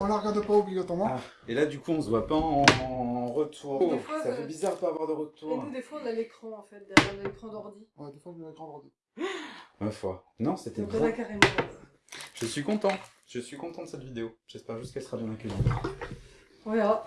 On la regarde pas obligatoirement. Ah, et là, du coup, on se voit pas en, en retour. Fois, ça euh, fait bizarre de pas avoir de Et retour. nous, des fois, on a l'écran, en fait, derrière l'écran d'ordi. Ouais, des fois, je mets l'écran d'ordi. Ma foi. Non, c'était on bien. a carrément... Je suis content. Je suis content de cette vidéo. J'espère juste qu'elle sera bien accueillie. On verra.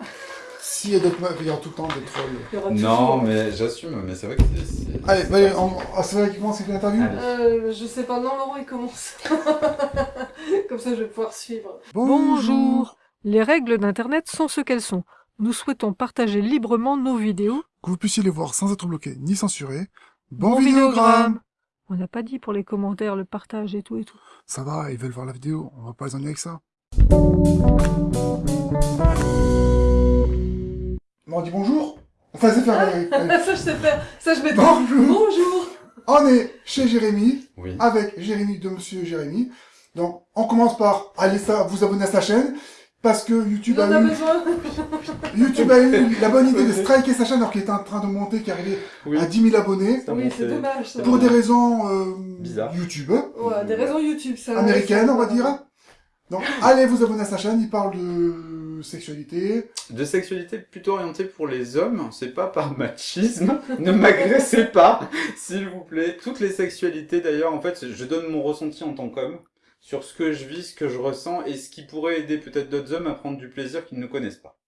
S'il y a d'autres meufs, il y a tout le temps des trolls. Il y aura Non, mais j'assume, mais c'est vrai que c'est... Allez, bah, allez, ah, c'est vrai qu'il commence avec l'interview. Euh, je sais pas, non, Laurent, il commence. Comme ça, je vais pouvoir suivre. Bonjour. Les règles d'Internet sont ce qu'elles sont. Nous souhaitons partager librement nos vidéos. Que vous puissiez les voir sans être bloqué ni censuré. Bon, Bon vidéogramme On n'a pas dit pour les commentaires, le partage et tout et tout. Ça va, ils veulent voir la vidéo, on va pas les ennuyer avec ça. Bon, on dit bonjour Enfin, c'est faire... allez, allez. ça, je sais faire. Ça, je vais Bonjour Bonjour. On est chez Jérémy, Oui. avec Jérémy de Monsieur Jérémy. Donc, on commence par aller vous abonner à sa chaîne, parce que YouTube a a eu, besoin. YouTube a eu la bonne idée de striker sa chaîne alors qu'il était en train de monter, qui arrivait Oui. à 10 000 abonnés, Oui, c'est dommage, ça. pour des raisons euh, Bizarres. YouTube, Ouais, des raisons YouTube, ça. américaines, on va dire. Donc, allez vous abonner à sa chaîne, il parle de sexualité. De sexualité plutôt orientée pour les hommes, c'est pas par machisme. ne m'agressez pas, s'il vous plaît. Toutes les sexualités, d'ailleurs, en fait, je donne mon ressenti en tant qu'homme sur ce que je vis, ce que je ressens et ce qui pourrait aider peut-être d'autres hommes à prendre du plaisir qu'ils ne connaissent pas.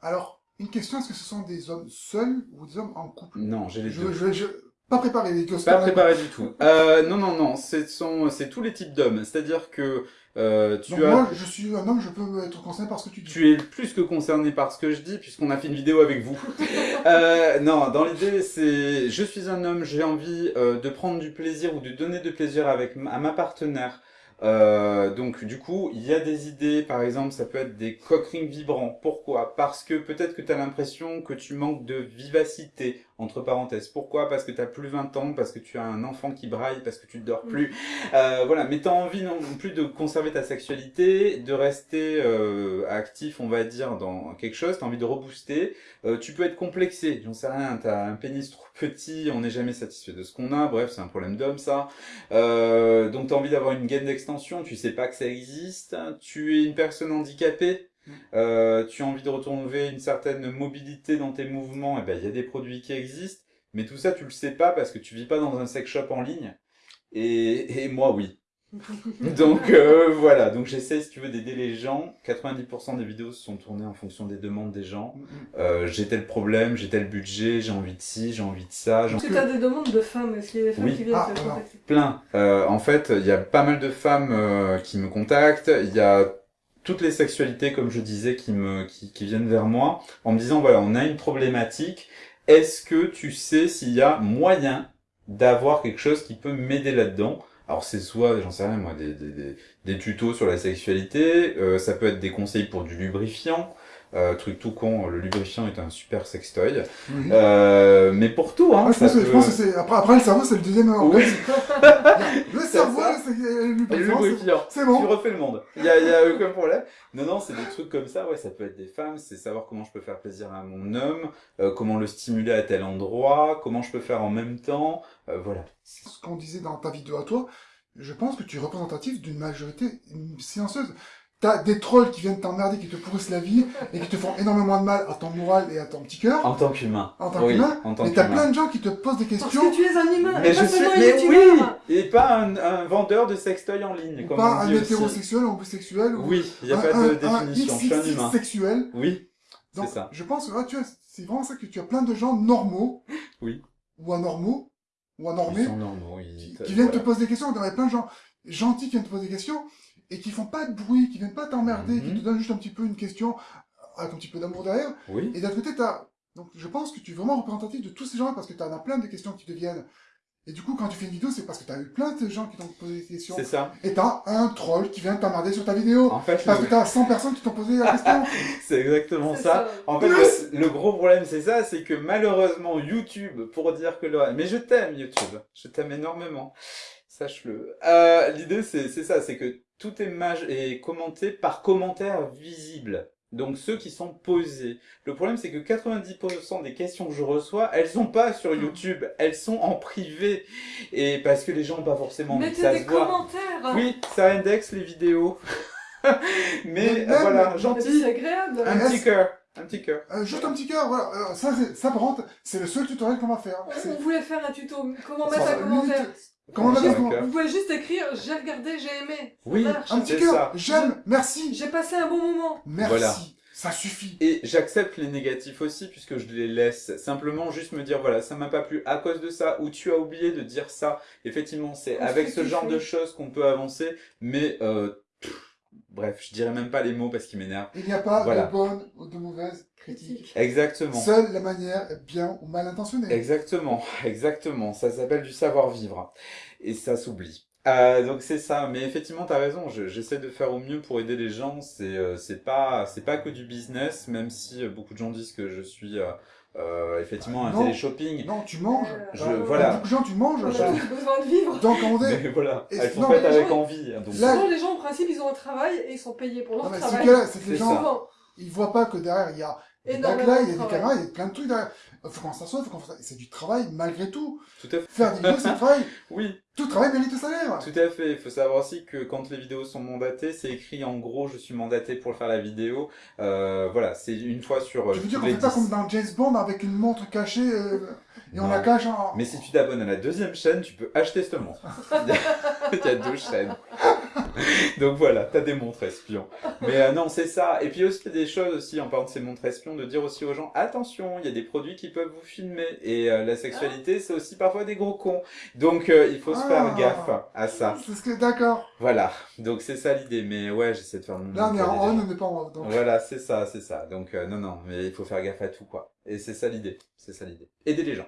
Alors, une question, est-ce que ce sont des hommes seuls ou des hommes en couple? Non, j'ai les je, deux. je, je, Pas préparé, les. Pas préparé du tout. Euh, non, non, non, c'est tous les types d'hommes. C'est-à-dire que euh, tu Donc as... moi, je suis un homme, je peux être concerné par ce que tu dis. Tu es plus que concerné par ce que je dis, puisqu'on a fait une vidéo avec vous. euh, non, dans l'idée, c'est... Je suis un homme, j'ai envie euh, de prendre du plaisir ou de donner de plaisir avec à ma partenaire. Euh, donc du coup, il y a des idées, par exemple, ça peut être des coquerings vibrants. Pourquoi? Parce que peut-être que tu as l'impression que tu manques de vivacité, entre parenthèses. Pourquoi? Parce que tu as plus 20 ans, parce que tu as un enfant qui braille, parce que tu ne dors plus. Euh, voilà, mais tu as envie non plus de conserver ta sexualité, de rester euh, actif, on va dire, dans quelque chose, tu as envie de rebooster. Euh, tu peux être complexé, j'en sais rien, tu as un pénis trop petit, on n'est jamais satisfait de ce qu'on a, bref, c'est un problème d'homme ça. Euh, donc tu as envie d'avoir une gaine d'extension, tu sais pas que ça existe, tu es une personne handicapée, euh, tu as envie de retrouver une certaine mobilité dans tes mouvements, et ben il y a des produits qui existent, mais tout ça tu le sais pas parce que tu vis pas dans un sex shop en ligne. Et, et moi oui. Donc euh, voilà, donc j'essaie si tu veux d'aider les gens. 90% des vidéos sont tournées en fonction des demandes des gens. Euh, j'ai tel problème, j'ai tel budget, j'ai envie de ci, j'ai envie de ça, j'ai Est-ce que t'as des demandes de femmes Est-ce qu'il y a des femmes Oui. qui viennent Ah, te contacter plein. Euh, en fait, il y a pas mal de femmes euh, qui me contactent. Il y a toutes les sexualités, comme je disais, qui me qui, qui viennent vers moi en me disant voilà, on a une problématique. Est-ce que tu sais s'il y a moyen d'avoir quelque chose qui peut m'aider là-dedans? Alors c'est soit, j'en sais rien moi, des, des, des, tutos sur la sexualité, euh, ça peut être des conseils pour du lubrifiant, euh, truc tout con, le lubrifiant est un super sextoy, Oui. euh, mais pour tout, hein, Ah, je, ça pense que, je pense que c'est après, après le cerveau c'est le deuxième organe. Oui. le C'est cerveau c'est le lubrifiant, c'est- c'est Tu bon. refais le monde. Il y a, y a aucun problème. Non, non, c'est des trucs comme ça. Ouais, ça peut être des femmes. C'est savoir comment je peux faire plaisir à mon homme, euh, comment le stimuler à tel endroit, comment je peux faire en même temps. Euh, voilà. C'est ce qu'on disait dans ta vidéo à toi. Je pense que tu es représentatif d'une majorité silencieuse. T'as des trolls qui viennent t'emmerder, qui te pourrissent la vie et qui te font énormément de mal à ton moral et à ton petit cœur. En tant qu'humain. En tant Oui, qu'humain. en tant Mais t'as plein de gens qui te posent des Parce questions. que tu es un humain Mais et je pas suis, seulement mais oui, et pas un, un vendeur de sextoy en ligne, Ou comme pas on un dit aussi. hétérosexuel ou un bisexuel. ou Oui, il n'y a un- pas un- de définition. Un Je suis un humain. sexuel. Oui, c'est Donc, ça. je pense que ah, tu vois, c'est vraiment ça que tu as plein de gens normaux. Oui. Ou anormaux. Ou Ils anormés. sont normaux. qui, Ils... qui viennent te poser des questions. Il y a plein de gens gentils qui viennent te poser des questions et qui font pas de bruit, qui viennent pas t'emmerder, qui Mhm. te donnent juste un petit peu une question avec un petit peu d'amour derrière. Oui. Et d'un côté, t'as... Donc, je pense que tu es vraiment représentatif de tous ces gens-là parce que tu en as plein de questions qui te viennent. Et du coup, quand tu fais une vidéo, c'est parce que tu as eu plein de gens qui t'ont posé des questions. C'est ça. Et t'as un troll qui vient t'emmerder sur ta vidéo. En fait, Parce le- que t'as 100 personnes qui t'ont posé la question. c'est exactement ça. ça. En fait, Plus le, le gros problème, c'est ça, c'est que malheureusement, YouTube, pour dire que le... Mais je t'aime, YouTube. Je t'aime énormément. Sache-le. Euh, L'idée, c'est c'est ça, c'est que tout est, maj... est commenté par commentaires visibles. Donc ceux qui sont posés. Le problème, c'est que 90% des questions que je reçois, elles sont pas sur YouTube, elles sont en privé. Et parce que les gens n'ont pas forcément envie que Mettez ça des se voit. commentaires. Oui, ça indexe les vidéos. Mais euh, même- voilà, gentil. Agréable. Un petit cœur. Un petit cœur. Euh, juste un petit cœur, voilà. Euh, ça, c'est- ça, par contre, c'est le seul tutoriel qu'on va faire. On, on voulait faire un tuto. Comment mettre un commentaire minute. Comment. Vous pouvez juste écrire j'ai regardé, j'ai aimé. Oui. marche. Un petit cœur. J'aime, merci. J'ai passé un bon moment. Merci. Voilà. Ça suffit. Et j'accepte les négatifs aussi puisque je les laisse. Simplement juste me dire voilà, ça m'a pas plu à cause de ça ou tu as oublié de dire ça. Effectivement, c'est avec ce genre de choses qu'on peut avancer, mais euh, pff, bref, je dirais même pas les mots parce qu'ils m'énervent. Il n'y a pas Voilà. de bonne ou de mauvaise critique. Exactement. Seule la manière est bien ou mal intentionnée. Exactement, exactement. Ça s'appelle du savoir-vivre. Et ça s'oublie. Euh, donc c'est ça, mais effectivement t'as raison. je- J'essaie de faire au mieux pour aider les gens. C'est euh, c'est pas c'est pas que du business, même si euh, beaucoup de gens disent que je suis euh, euh, effectivement un Non. télé-shopping. Non, tu manges. Euh, Je- Euh, voilà. Beaucoup de gens, tu manges. On a je- tous besoin de vivre. Donc, on est... Mais voilà, Et- elles sont non, faites avec gens- envie. hein, donc Là- Souvent, les gens, en principe, ils ont un travail et ils sont payés pour leur Non, mais c'est travail. que là, c'est que les C'est gens, ça. Souvent. ils voient pas que derrière, il y a Énormément de il y a des caméras, il y a plein de trucs derrière. Faut qu'on s'assoie, faut qu'on fasse... C'est du travail, malgré tout. tout à fait. Faire des vidéos, c'est du travail. Oui, Tout travail mérite le salaire. tout à fait. Il faut savoir aussi que quand les vidéos sont mandatées, c'est écrit en gros, je suis mandaté pour faire la vidéo. Euh, voilà, c'est une fois sur euh, Tu veux dire les fait pas 10. comme dans James Bond avec une montre cachée euh, et on la cache en... Mais si tu t'abonnes à la deuxième chaîne, tu peux acheter cette montre. Il y a deux chaînes. Donc voilà, t'as des montres espions. Mais euh, non, c'est ça. Et puis aussi des choses aussi en parlant de ces montres espions, de dire aussi aux gens attention, il y a des produits qui peuvent vous filmer et euh, la sexualité, c'est aussi parfois des gros cons. Donc euh, il faut se Ah. faire gaffe à ça. C'est ce que... D'accord. Voilà. Donc c'est ça l'idée. Mais ouais, j'essaie de faire mon Là, on est en on, on n'est pas en off. Donc... Voilà, c'est ça, c'est ça. Donc euh, non, non, mais il faut faire gaffe à tout quoi. Et c'est ça l'idée. C'est ça l'idée. Aider les gens.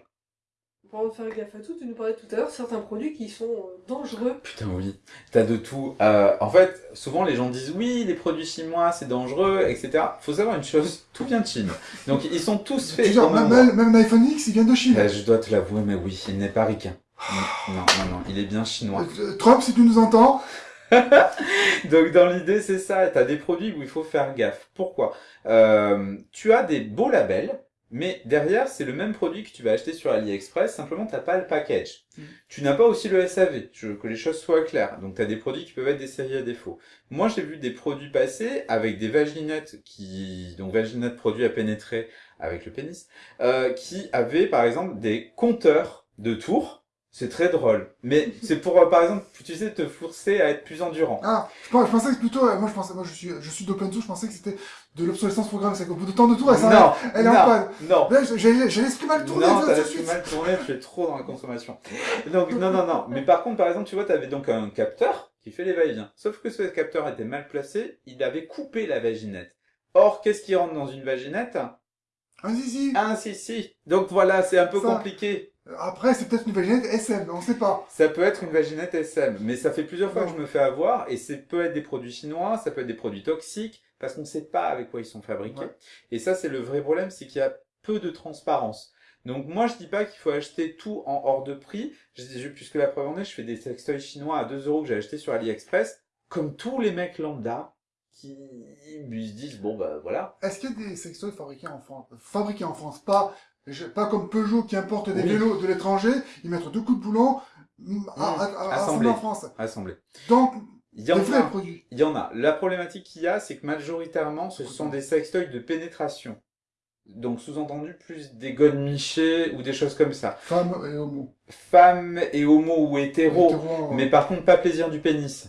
Pour faire gaffe à tout, tu nous parlais tout à l'heure, certains produits qui sont euh, dangereux. Putain oui, t'as de tout. Euh, en fait, souvent les gens disent oui, les produits chinois c'est dangereux, etc. Faut savoir une chose, tout vient de Chine. Donc ils sont tous faits. au même même, l'iPhone X, il vient de Chine. Euh, je dois te l'avouer, mais oui, il n'est pas ricain. Non, non, non, non, il est bien chinois. Euh, Trump, si tu nous entends, Donc dans l'idée c'est ça, t'as des produits où il faut faire gaffe. Pourquoi? Euh, Tu as des beaux labels, mais derrière c'est le même produit que tu vas acheter sur AliExpress, simplement t'as pas le package. Mm. Tu n'as pas aussi le SAV, je veux que les choses soient claires. Donc t'as des produits qui peuvent être des séries à défaut. Moi j'ai vu des produits passer avec des vaginettes qui, donc vaginettes produits à pénétrer avec le pénis, euh, qui avaient par exemple des compteurs de tours. C'est très drôle. Mais c'est pour, euh, par exemple, tu sais, te forcer à être plus endurant. Ah, je, pense- je pensais que plutôt, euh, moi je pensais, moi je suis, je suis d'open source, je pensais que c'était de l'obsolescence programmée, c'est qu'au bout de tant de tours, elle non, elle est en panne. non. Là, j'ai- l'esprit mal tourné, non, t'as l'esprit mal tourné, tu es trop dans la consommation. Donc, non, non, non. Mais par contre, par exemple, tu vois, t'avais donc un capteur qui fait les va-et-vient. Sauf que ce capteur était mal placé, il avait coupé la vaginette. Or, qu'est-ce qui rentre dans une vaginette? Un zizi. Un si, si. Donc voilà, c'est un peu Ça. compliqué. Après, c'est peut-être une vaginette SM, on sait pas. Ça peut être une vaginette SM, mais ça fait plusieurs fois Non. que je me fais avoir, et c'est peut être des produits chinois, ça peut être des produits toxiques, parce qu'on ne sait pas avec quoi ils sont fabriqués. Ouais. Et ça, c'est le vrai problème, c'est qu'il y a peu de transparence. Donc moi, je dis pas qu'il faut acheter tout en hors de prix, je, je- puisque la preuve en est, je fais des sextoys chinois à 2 euros que j'ai acheté sur AliExpress, comme tous les mecs lambda, qui ils se disent, bon bah voilà. Est-ce qu'il y a des sextoys fabriqués en France Fabriqués en France, pas, pas comme Peugeot qui importe des Oui. vélos de l'étranger, ils mettent deux coups de boulon, mm, à, à, à- assemblés. en France. Assemblés. Donc, Il y en a. produits. Il y en a. La problématique qu'il y a, c'est que majoritairement, ce sont des sextoys de pénétration. Donc, sous-entendu, plus des godemichés ou des choses comme ça. Femmes et homo. Femmes et homo ou hétéro. Hétéro, Mais par contre, pas plaisir du pénis.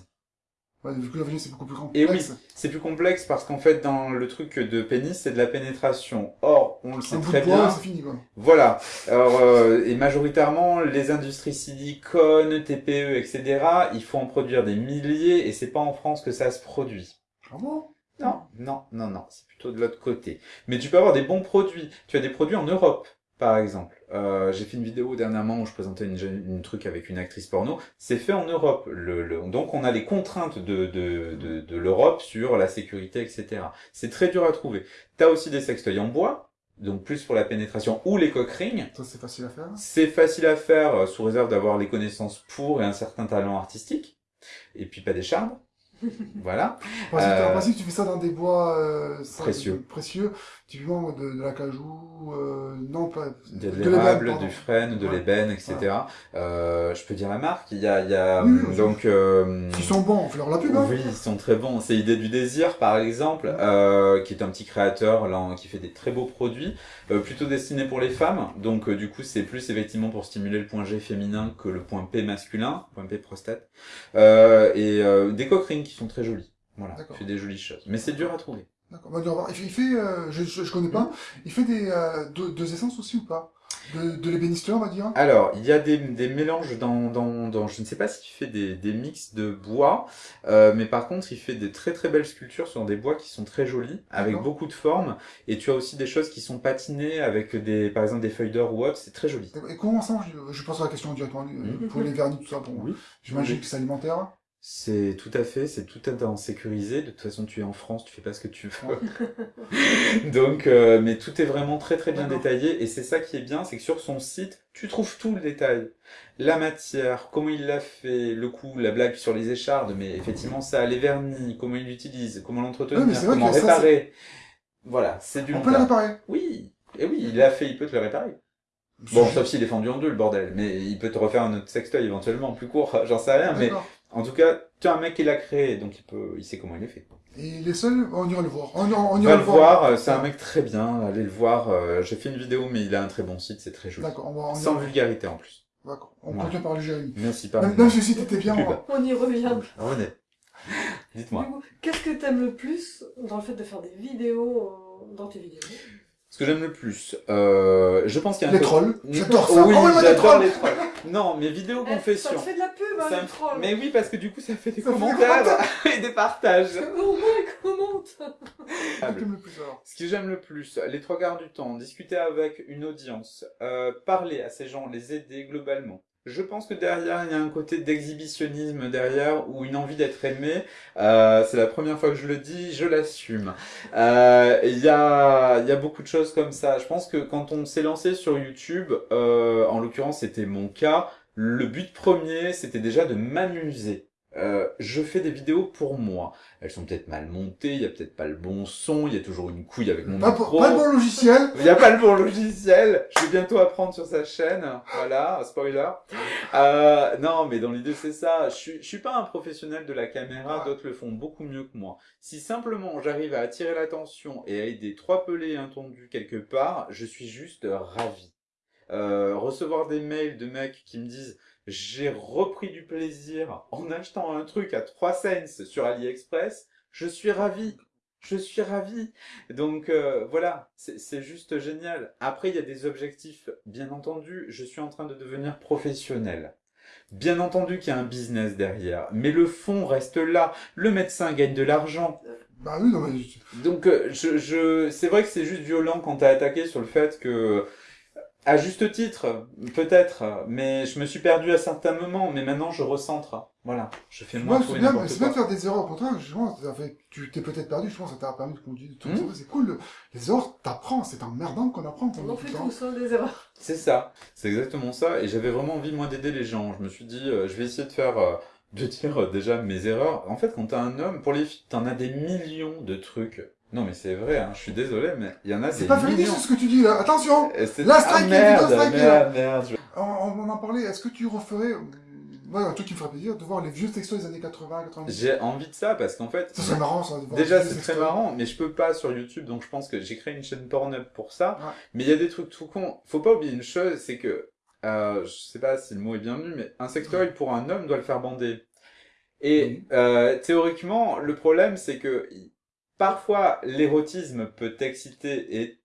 Ouais, vu que la c'est beaucoup plus Et complexe. oui, c'est plus complexe parce qu'en fait, dans le truc de pénis, c'est de la pénétration. Or, on le sait très bien. c'est fini, quoi. Voilà. Alors, euh, et majoritairement, les industries silicone, TPE, etc., il faut en produire des milliers et c'est pas en France que ça se produit. Ah bon? Non, non, non, non, c'est plutôt de l'autre côté. Mais tu peux avoir des bons produits. Tu as des produits en Europe, par exemple. Euh, j'ai fait une vidéo dernièrement où je présentais une, truc avec une actrice porno. C'est fait en Europe. Le, le- donc on a les contraintes de, de, de, de l'Europe sur la sécurité, etc. C'est très dur à trouver. T'as aussi des sextoys en bois, donc plus pour la pénétration ou les cock rings. Ça, c'est facile à faire. C'est facile à faire euh, sous réserve d'avoir les connaissances pour et un certain talent artistique. Et puis pas des charbres. voilà. En principe, Euh, en principe, tu fais ça dans des bois euh, Précieux. précieux, typiquement de, de l'acajou, euh, non pas De l'ébène, l'érable, pardon. du frêne, de Ouais. l'ébène, etc. Euh, je peux dire la marque. Il y a, il y a Oui, oui, donc. euh, S'ils sont bons, on fait leur la pub. Hein. Oui, ils sont très bons. C'est Idée du désir, par exemple, euh, qui est un petit créateur là, qui fait des très beaux produits, euh, plutôt destinés pour les femmes. Donc, euh, du coup, c'est plus effectivement pour stimuler le point G féminin que le point P masculin, point P prostate. Euh, et euh, des coquerines qui sont très jolies. Voilà, il fait des jolies choses. Mais c'est dur à trouver. D'accord. Bah, on va voir. Il fait, euh, je, je, je connais pas, il fait des euh, deux, deux essences aussi ou pas? De, de l'ébénisterie, on va dire? Alors, il y a des, des mélanges dans, dans, dans, je ne sais pas s'il fait des, des mix de bois, euh, mais par contre, il fait des très très belles sculptures sur des bois qui sont très jolis, avec beaucoup de formes, et tu as aussi des choses qui sont patinées avec des, par exemple, des feuilles d'or ou autre, c'est très joli. Et comment ça marche? Je poserai la question directement Mhm. pour les vernis, tout ça. Bon, Oui. J'imagine Oui. que c'est alimentaire. C'est tout à fait, c'est tout à fait en sécurisé. De toute façon, tu es en France, tu fais pas ce que tu veux. Donc, euh, mais tout est vraiment très très bien détaillé et c'est ça qui est bien, c'est que sur son site, tu trouves tout le détail. La matière, comment il l'a fait, le coup, la blague sur les échardes, mais effectivement ça, les vernis, comment il l'utilise, comment l'entretenir, comment ça, réparer. Voilà, c'est du On peut le réparer. Oui, et oui, il l'a fait, il peut te le réparer. Bon, sauf s'il est fendu en deux, le bordel. Mais il peut te refaire un autre sextoy éventuellement, plus court, j'en sais rien. Mais. En tout cas, tu as un mec qui l'a créé, donc il peut, il sait comment il est fait. Et les seuls, on ira le voir. On, on, ira va le le voir, euh, c'est Ouais. un mec très bien, allez le voir. euh, J'ai fait une vidéo, mais il a un très bon site, c'est très joli. D'accord, on va on Sans vulgarité en plus. D'accord. On Voilà. continue par le Jérémy. Merci pas. Même, même si le site était bien, on y revient. Revenez. Dites-moi. Du coup, qu'est-ce que t'aimes le plus dans le fait de faire des vidéos euh, dans tes vidéos? Ce que j'aime le plus, euh, je pense qu'il y a un les trolls. J'adore ça. Oui, j'adore les trolls. Non, mes vidéos Eh, Ça confessions. te fait de la pub, hein, Ça les trolls Mais oui, parce que du coup, ça fait des Ça fait des commentaires et des partages. Au moins, t'aimes le plus alors Ce que j'aime le plus, les trois quarts du temps, discuter avec une audience, euh, parler à ces gens, les aider globalement. Je pense que derrière, il y a un côté d'exhibitionnisme derrière, ou une envie d'être aimé. Euh, c'est la première fois que je le dis, je l'assume. Euh, Il y, a, beaucoup de choses comme ça. Je pense que quand on s'est lancé sur YouTube, euh, en l'occurrence c'était mon cas, le but premier c'était déjà de m'amuser. Euh, je fais des vidéos pour moi. Elles sont peut-être mal montées, il y a peut-être pas le bon son, il y a toujours une couille avec mon Pas, micro. pour- pas le bon logiciel. Il n'y a pas le bon logiciel. Je vais bientôt apprendre sur sa chaîne. Voilà, spoiler. Euh, non, mais dans l'idée, c'est ça. Je suis, je suis pas un professionnel de la caméra. D'autres le font beaucoup mieux que moi. Si simplement j'arrive à attirer l'attention et à aider trois pelés intendus quelque part, je suis juste ravi. Euh, recevoir des mails de mecs qui me disent j'ai repris du plaisir en achetant un truc à 3 cents sur AliExpress, je suis ravi. Je suis ravi. Donc euh, voilà, c'est juste génial. Après, il y a des objectifs, bien entendu, je suis en train de devenir professionnel. Bien entendu qu'il y a un business derrière, mais le fond reste là. Le médecin gagne de l'argent. Bah oui, non mais. Donc euh, je, je... c'est vrai que c'est juste violent quand t'as attaqué sur le fait que, à juste titre, peut-être, mais je me suis perdu à certains moments, mais maintenant je recentre. Voilà, je fais moins Moi, tout c'est et bien, mais n'importe c'est bien de faire des erreurs. Au contraire, ça fait- tu t'es peut-être perdu, je pense, ça t'a permis de conduire. Tout ça, c'est cool. le- Les erreurs, t'apprends. C'est emmerdant qu'on apprend. On en fait tous, des erreurs. C'est ça, c'est exactement ça, et j'avais vraiment envie moi d'aider les gens. Je me suis dit, euh, je vais essayer de faire, euh, de dire euh, déjà mes erreurs. En fait, quand t'es un homme, pour les filles, t'en as des millions de trucs. Non mais c'est vrai, hein, je suis désolé, mais il y en a des C'est pas millions. ce que tu dis là. Attention La Ah, strike, merde, strike, merde, merde, je- on, on en parlait. Est-ce que tu referais. Ouais, un truc qui me ferait plaisir de voir les vieux textos des années 80, 90. J'ai envie de ça parce qu'en fait, Ça serait marrant, ça. de voir Déjà, c'est très marrant, mais je peux pas sur YouTube, donc je pense que j'ai créé une chaîne Pornhub pour ça. Ouais. Mais il y a des trucs tout cons. Faut pas oublier une chose, c'est que, euh, je sais pas si le mot est bienvenu, mais un sextoy pour un homme doit le faire bander. Et euh, théoriquement, le problème, c'est que parfois l'érotisme peut t'exciter et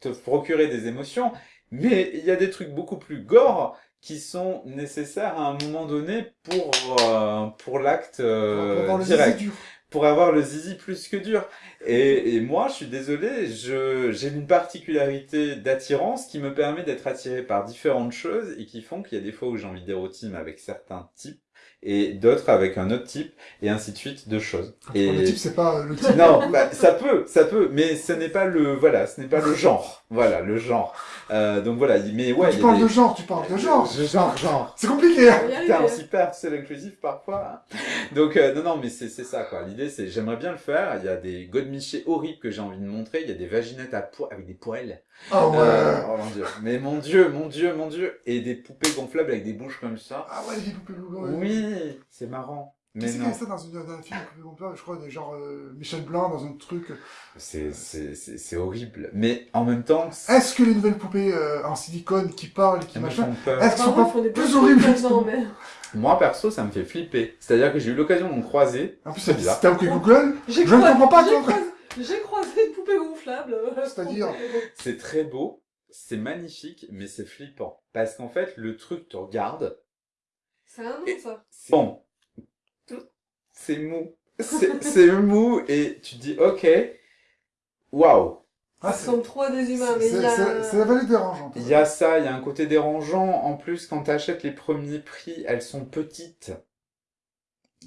te procurer des émotions, mais il y a des trucs beaucoup plus gore qui sont nécessaires à un moment donné pour euh, pour l'acte euh, Pour direct. pour avoir le zizi plus que dur. Et, et moi, je suis désolé, je, j'ai une particularité d'attirance qui me permet d'être attiré par différentes choses et qui font qu'il y a des fois où j'ai envie d'érotisme avec certains types et d'autres avec un autre type, et ainsi de suite de choses. Et... Le type, c'est pas le type. Non, bah, ça peut, ça peut, mais ce n'est pas le, voilà, ce n'est pas le genre. Voilà, le genre. Euh, donc voilà, mais ouais. tu parles de genre, tu parles de genre. Genre, genre. C'est compliqué. Hein. Putain, on s'y perd, c'est l'inclusif parfois. Hein. Donc euh, non, non, mais c'est c'est ça quoi. L'idée c'est, j'aimerais bien le faire. Il y a des godemichés horribles que j'ai envie de montrer. Il y a des vaginettes à poids avec des Oh ouais. Euh, oh mon dieu. Mais mon dieu, mon dieu, mon dieu. Et des poupées gonflables avec des bouches comme ça. Ah ouais, des poupées gonflables. Oui, c'est marrant. Mais Qu'est-ce qu'il y a ça dans, une, dans un film je crois, genre euh, Michel Blanc dans un truc. C'est c'est c'est horrible. Mais en même temps. Est-ce que les nouvelles poupées euh, en silicone qui parlent, qui machin, est-ce qu'elles sont pas plus horribles? mais... Moi perso, ça me fait flipper. C'est-à-dire que j'ai eu l'occasion d'en croiser. En plus, c'est bizarre. T'as OK Google? Je ne comprends pas. J'ai croisé une poupée gonflable. C'est-à-dire. C'est très beau, c'est magnifique, mais c'est flippant parce qu'en fait, le truc te regarde. C'est un nom ça. Bon, c'est mou. C'est mou et tu dis ok, waouh. Ah, ça ressemble trop à des humains, mais il y a... C'est la vallée dérangeante. Il y a ça, il y a un côté dérangeant. En plus, quand tu achètes les premiers prix, elles sont petites.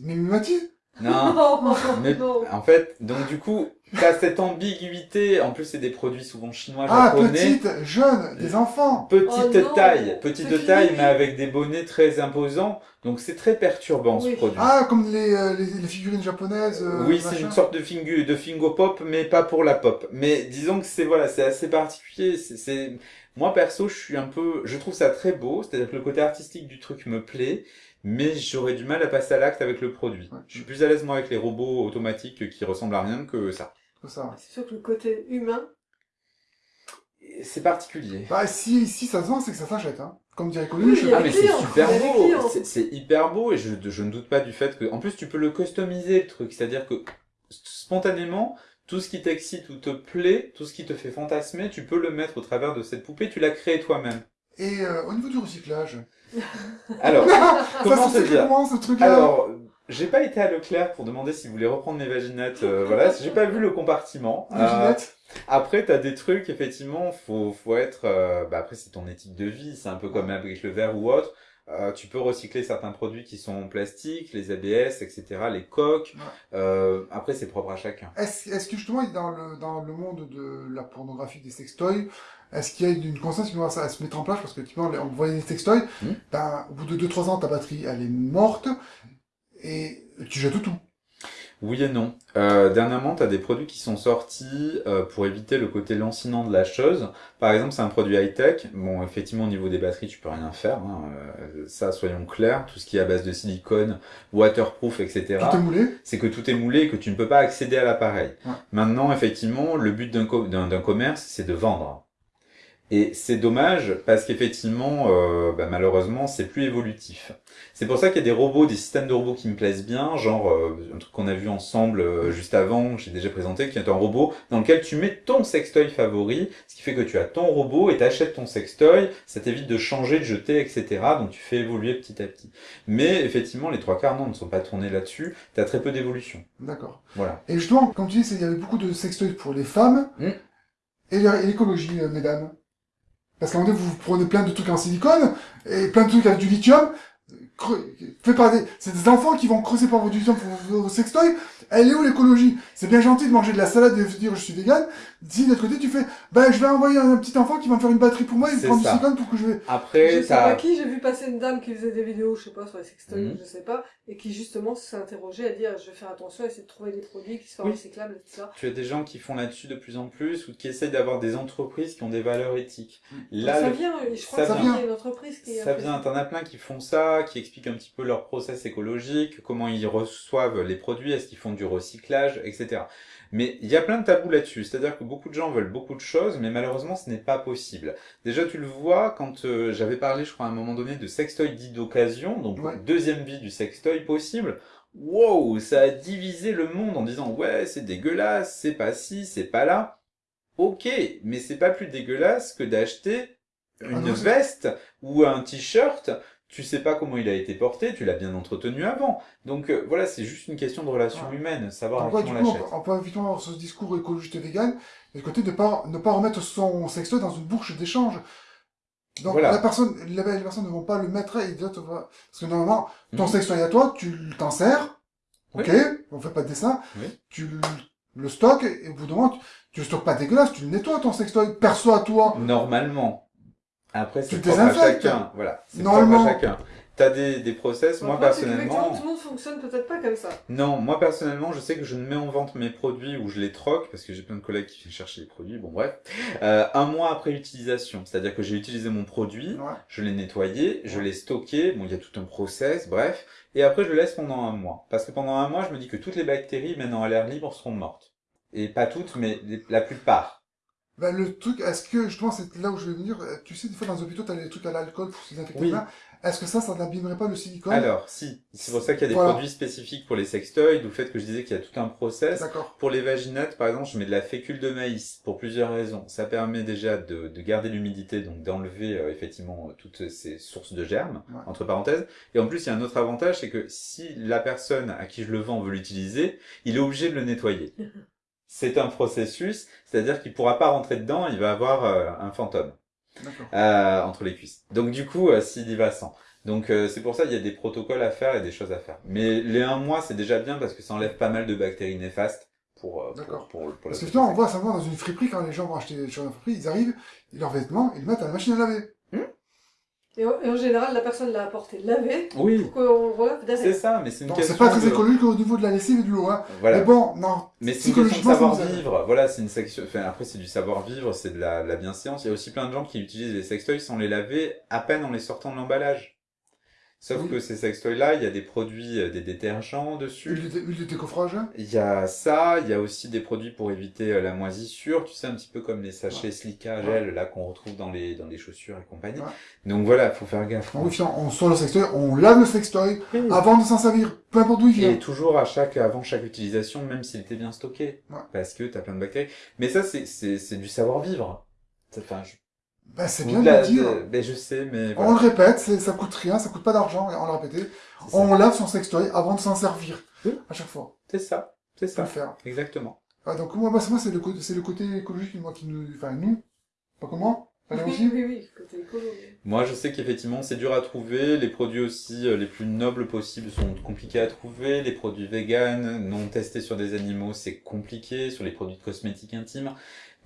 Mais Mimati? Non, mais en fait, donc du coup, t'as cette ambiguïté. En plus, c'est des produits souvent chinois, ah, japonais. petite, jeune, des enfants. Petite oh taille, petite taille, mais avec des bonnets très imposants. Donc c'est très perturbant ce produit. Ah, comme les, euh, les, les, figurines japonaises. Euh, oui, c'est une sorte de fingu, de fingo pop, mais pas pour la pop. Mais disons que c'est voilà, c'est assez particulier. C'est moi perso, je suis un peu, je trouve ça très beau. C'est-à-dire que le côté artistique du truc me plaît mais j'aurais du mal à passer à l'acte avec le produit. Je suis plus à l'aise moi avec les robots automatiques qui ressemblent à rien que ça. Ça. C'est sûr que le côté humain. C'est particulier. Bah si, si ça se vend, c'est que ça s'achète. Hein. Comme dirait Coluche. ah mais c'est super beau. C'est hyper beau et je, je ne doute pas du fait que, en plus tu peux le customiser le truc, c'est-à-dire que spontanément, tout ce qui t'excite ou te plaît, tout ce qui te fait fantasmer, tu peux le mettre au travers de cette poupée, tu l'as créé toi-même. Et euh, au niveau du recyclage Alors, comment se dire comment, ce truc Alors, j'ai pas été à Leclerc pour demander s'ils voulaient reprendre mes vaginettes. Euh, voilà, j'ai pas vu le compartiment. Euh, après, t'as des trucs, effectivement, faut, faut être... Euh, bah après, c'est ton éthique de vie, c'est un peu comme avec le verre ou autre. Euh, tu peux recycler certains produits qui sont en plastique, les ABS, etc., les coques. Euh, après, c'est propre à chacun. Est-ce est que justement, dans le, dans le monde de la pornographie des sextoys, est-ce qu'il y a une conscience qui va se mettre en place? Parce que on voit des sextoys, hmm. ben, au bout de 2-3 ans, ta batterie, elle est morte, et tu jettes tout. Oui et non. Euh, dernièrement, tu as des produits qui sont sortis euh, pour éviter le côté lancinant de la chose. Par exemple, c'est un produit high-tech. Bon, effectivement, au niveau des batteries, tu peux rien faire. Hein. Euh, ça, soyons clairs. Tout ce qui est à base de silicone, waterproof, etc. Tout est moulé C'est que tout est moulé et que tu ne peux pas accéder à l'appareil. Maintenant, effectivement, le but d'un commerce, c'est de vendre. Et c'est dommage parce qu'effectivement, euh, bah, malheureusement, c'est plus évolutif. C'est pour ça qu'il y a des robots, des systèmes de robots qui me plaisent bien, genre euh, un truc qu'on a vu ensemble euh, juste avant, j'ai déjà présenté, qui est un robot dans lequel tu mets ton sextoy favori, ce qui fait que tu as ton robot et t'achètes ton sextoy, ça t'évite de changer, de jeter, etc. Donc tu fais évoluer petit à petit. Mais effectivement, les trois quarts non, ne sont pas tournés là-dessus. T'as très peu d'évolution. D'accord. Voilà. Et justement, comme tu dis, il y avait beaucoup de sextoys pour les femmes. Hmm. Et l'écologie, mesdames? Parce qu'à un moment donné, vous prenez plein de trucs en silicone, et plein de trucs avec du lithium, fait par des, c'est des enfants qui vont creuser par votre lithium pour vos sextoys, elle est où l'écologie? C'est bien gentil de manger de la salade et de dire je suis vegan. Si de l'autre côté tu fais, ben je vais envoyer un, petit enfant qui va me faire une batterie pour moi et prendre du silicone pour que je vais. Après, je sais pas qui, j'ai vu passer une dame qui faisait des vidéos, je sais pas sur les sextoys, mhm. je sais pas, et qui justement s'est interrogée à dire je vais faire attention, essayer de trouver des produits qui soient recyclables, etc. Tu as des gens qui font là-dessus de plus en plus ou qui essayent d'avoir des entreprises qui ont des valeurs éthiques. Là, ça vient, je crois ça que vient. une entreprise qui. Ça vient. T'en as plein qui font ça, qui expliquent un petit peu leur process écologique, comment ils reçoivent les produits, est-ce qu'ils font du recyclage, etc. Mais il y a plein de tabous là-dessus, c'est-à-dire que beaucoup de gens veulent beaucoup de choses, mais malheureusement ce n'est pas possible. Déjà tu le vois quand euh, j'avais parlé, je crois à un moment donné, de sextoy dit d'occasion, donc deuxième vie du sextoy possible. Wow, ça a divisé le monde en disant ouais c'est dégueulasse, c'est pas ci, c'est pas là. Ok, mais c'est pas plus dégueulasse que d'acheter ah une veste ou un t-shirt tu sais pas comment il a été porté, tu l'as bien entretenu avant. Donc euh, voilà, c'est juste une question de relation humaine, savoir Donc, on l'achète. Évidemment avoir ce discours écologiste et vegan, et le côté de pas, ne pas remettre son sextoy dans une bouche d'échange. Donc Voilà. la personne, les, les personnes ne vont pas le mettre et vont- parce que normalement ton Mhm. sextoy à toi, tu t'en sers, ok, on fait pas de dessin, Oui. tu le, le stockes et au bout d'un moment tu, tu le stockes pas dégueulasse, tu le nettoies ton sextoy perso à toi. Normalement. Après, c'est propre à chacun. Voilà. C'est propre à chacun. T'as des, des process. Moi, Après, c'est qu'effectivement, personnellement. tout le monde fonctionne peut-être pas comme ça. Non, moi personnellement, je sais que je ne mets en vente mes produits ou je les troque parce que j'ai plein de collègues qui viennent chercher les produits. Bon, bref, euh, un mois après utilisation, c'est-à-dire que j'ai utilisé mon produit, Ouais. je l'ai nettoyé, je l'ai stocké. Bon, il y a tout un process, bref, et après je le laisse pendant un mois parce que pendant un mois, je me dis que toutes les bactéries maintenant à l'air libre seront mortes et pas toutes, mais la plupart. Ben, le truc, est-ce que, justement, c'est là où je vais venir, euh, tu sais, des fois dans les hôpitaux, t'as les trucs à l'alcool pour se désinfecter Oui. les mains. Est-ce que ça, ça n'abîmerait pas le silicone? Alors, si, c'est pour ça qu'il y a des Voilà. produits spécifiques pour les sextoys, d'où le fait que je disais qu'il y a tout un process. D'accord. Pour les vaginettes, par exemple, je mets de la fécule de maïs pour plusieurs raisons. Ça permet déjà de, de garder l'humidité, donc d'enlever euh, effectivement euh, toutes ces sources de germes, Ouais. entre parenthèses. Et en plus, il y a un autre avantage, c'est que si la personne à qui je le vends veut l'utiliser, il est obligé de le nettoyer. C'est un processus, c'est-à-dire qu'il pourra pas rentrer dedans, il va avoir euh, un fantôme D'accord. euh, entre les cuisses. Donc du coup, euh, s'il y va sans. Donc euh, c'est pour ça qu'il y a des protocoles à faire et des choses à faire. Mais les un mois, c'est déjà bien parce que ça enlève pas mal de bactéries néfastes pour pour, D'accord. pour, pour, la Parce que on voit simplement dans une friperie, quand les gens vont acheter des choses dans une friperie, ils arrivent, ils leurs vêtements, ils le mettent à la machine à laver. Et en, et en général, la personne l'a apporté lavé Oui, pour qu'on relève c'est derrière. ça, mais c'est une Donc question c'est pas très de... écologique au niveau de la lessive et de l'eau, hein. Voilà. Mais bon, non. Mais c'est une question de savoir-vivre. Voilà, c'est une section. Enfin, après, c'est du savoir-vivre, c'est de la, la bienséance. Il y a aussi plein de gens qui utilisent les sextoys sans les laver à peine en les sortant de l'emballage. Sauf Oui. que ces sextoys-là, il y a des produits, euh, des détergents dessus. Huile de, huile de décoffrage. hein. Il y a ça, il y a aussi des produits pour éviter euh, la moisissure, tu sais, un petit peu comme les sachets Silica gel, là, qu'on retrouve dans les, dans les chaussures et compagnie. Ouais. Donc voilà, faut faire gaffe. Donc, oui, on sort le sextoy, on lave le sextoy Oui. avant de s'en servir, peu importe d'où il vient. Et toujours à chaque, avant chaque utilisation, même s'il était bien stocké. Ouais. Parce que t'as plein de bactéries. Mais ça, c'est, c'est, c'est du savoir-vivre. Enfin, je... Ben, c'est bien de le dire. de- Ben, je sais, mais On voilà. le répète, c'est- ça coûte rien, ça coûte pas d'argent, et on l'a répété. Ça. On lave son sextoy avant de s'en servir. Oui. À chaque fois. C'est ça. C'est Faut le ça. faire. Exactement. Ah, donc, moi, moi, c'est moi, c'est le, côté- c'est le côté écologique, moi, qui nous, enfin, nous. Pas comment? Allez Oui, aussi. oui, oui, côté écolo. oui. Moi, je sais qu'effectivement, c'est dur à trouver. Les produits aussi euh, les plus nobles possibles sont compliqués à trouver. Les produits véganes, non testés sur des animaux, c'est compliqué. Sur les produits de cosmétiques intimes.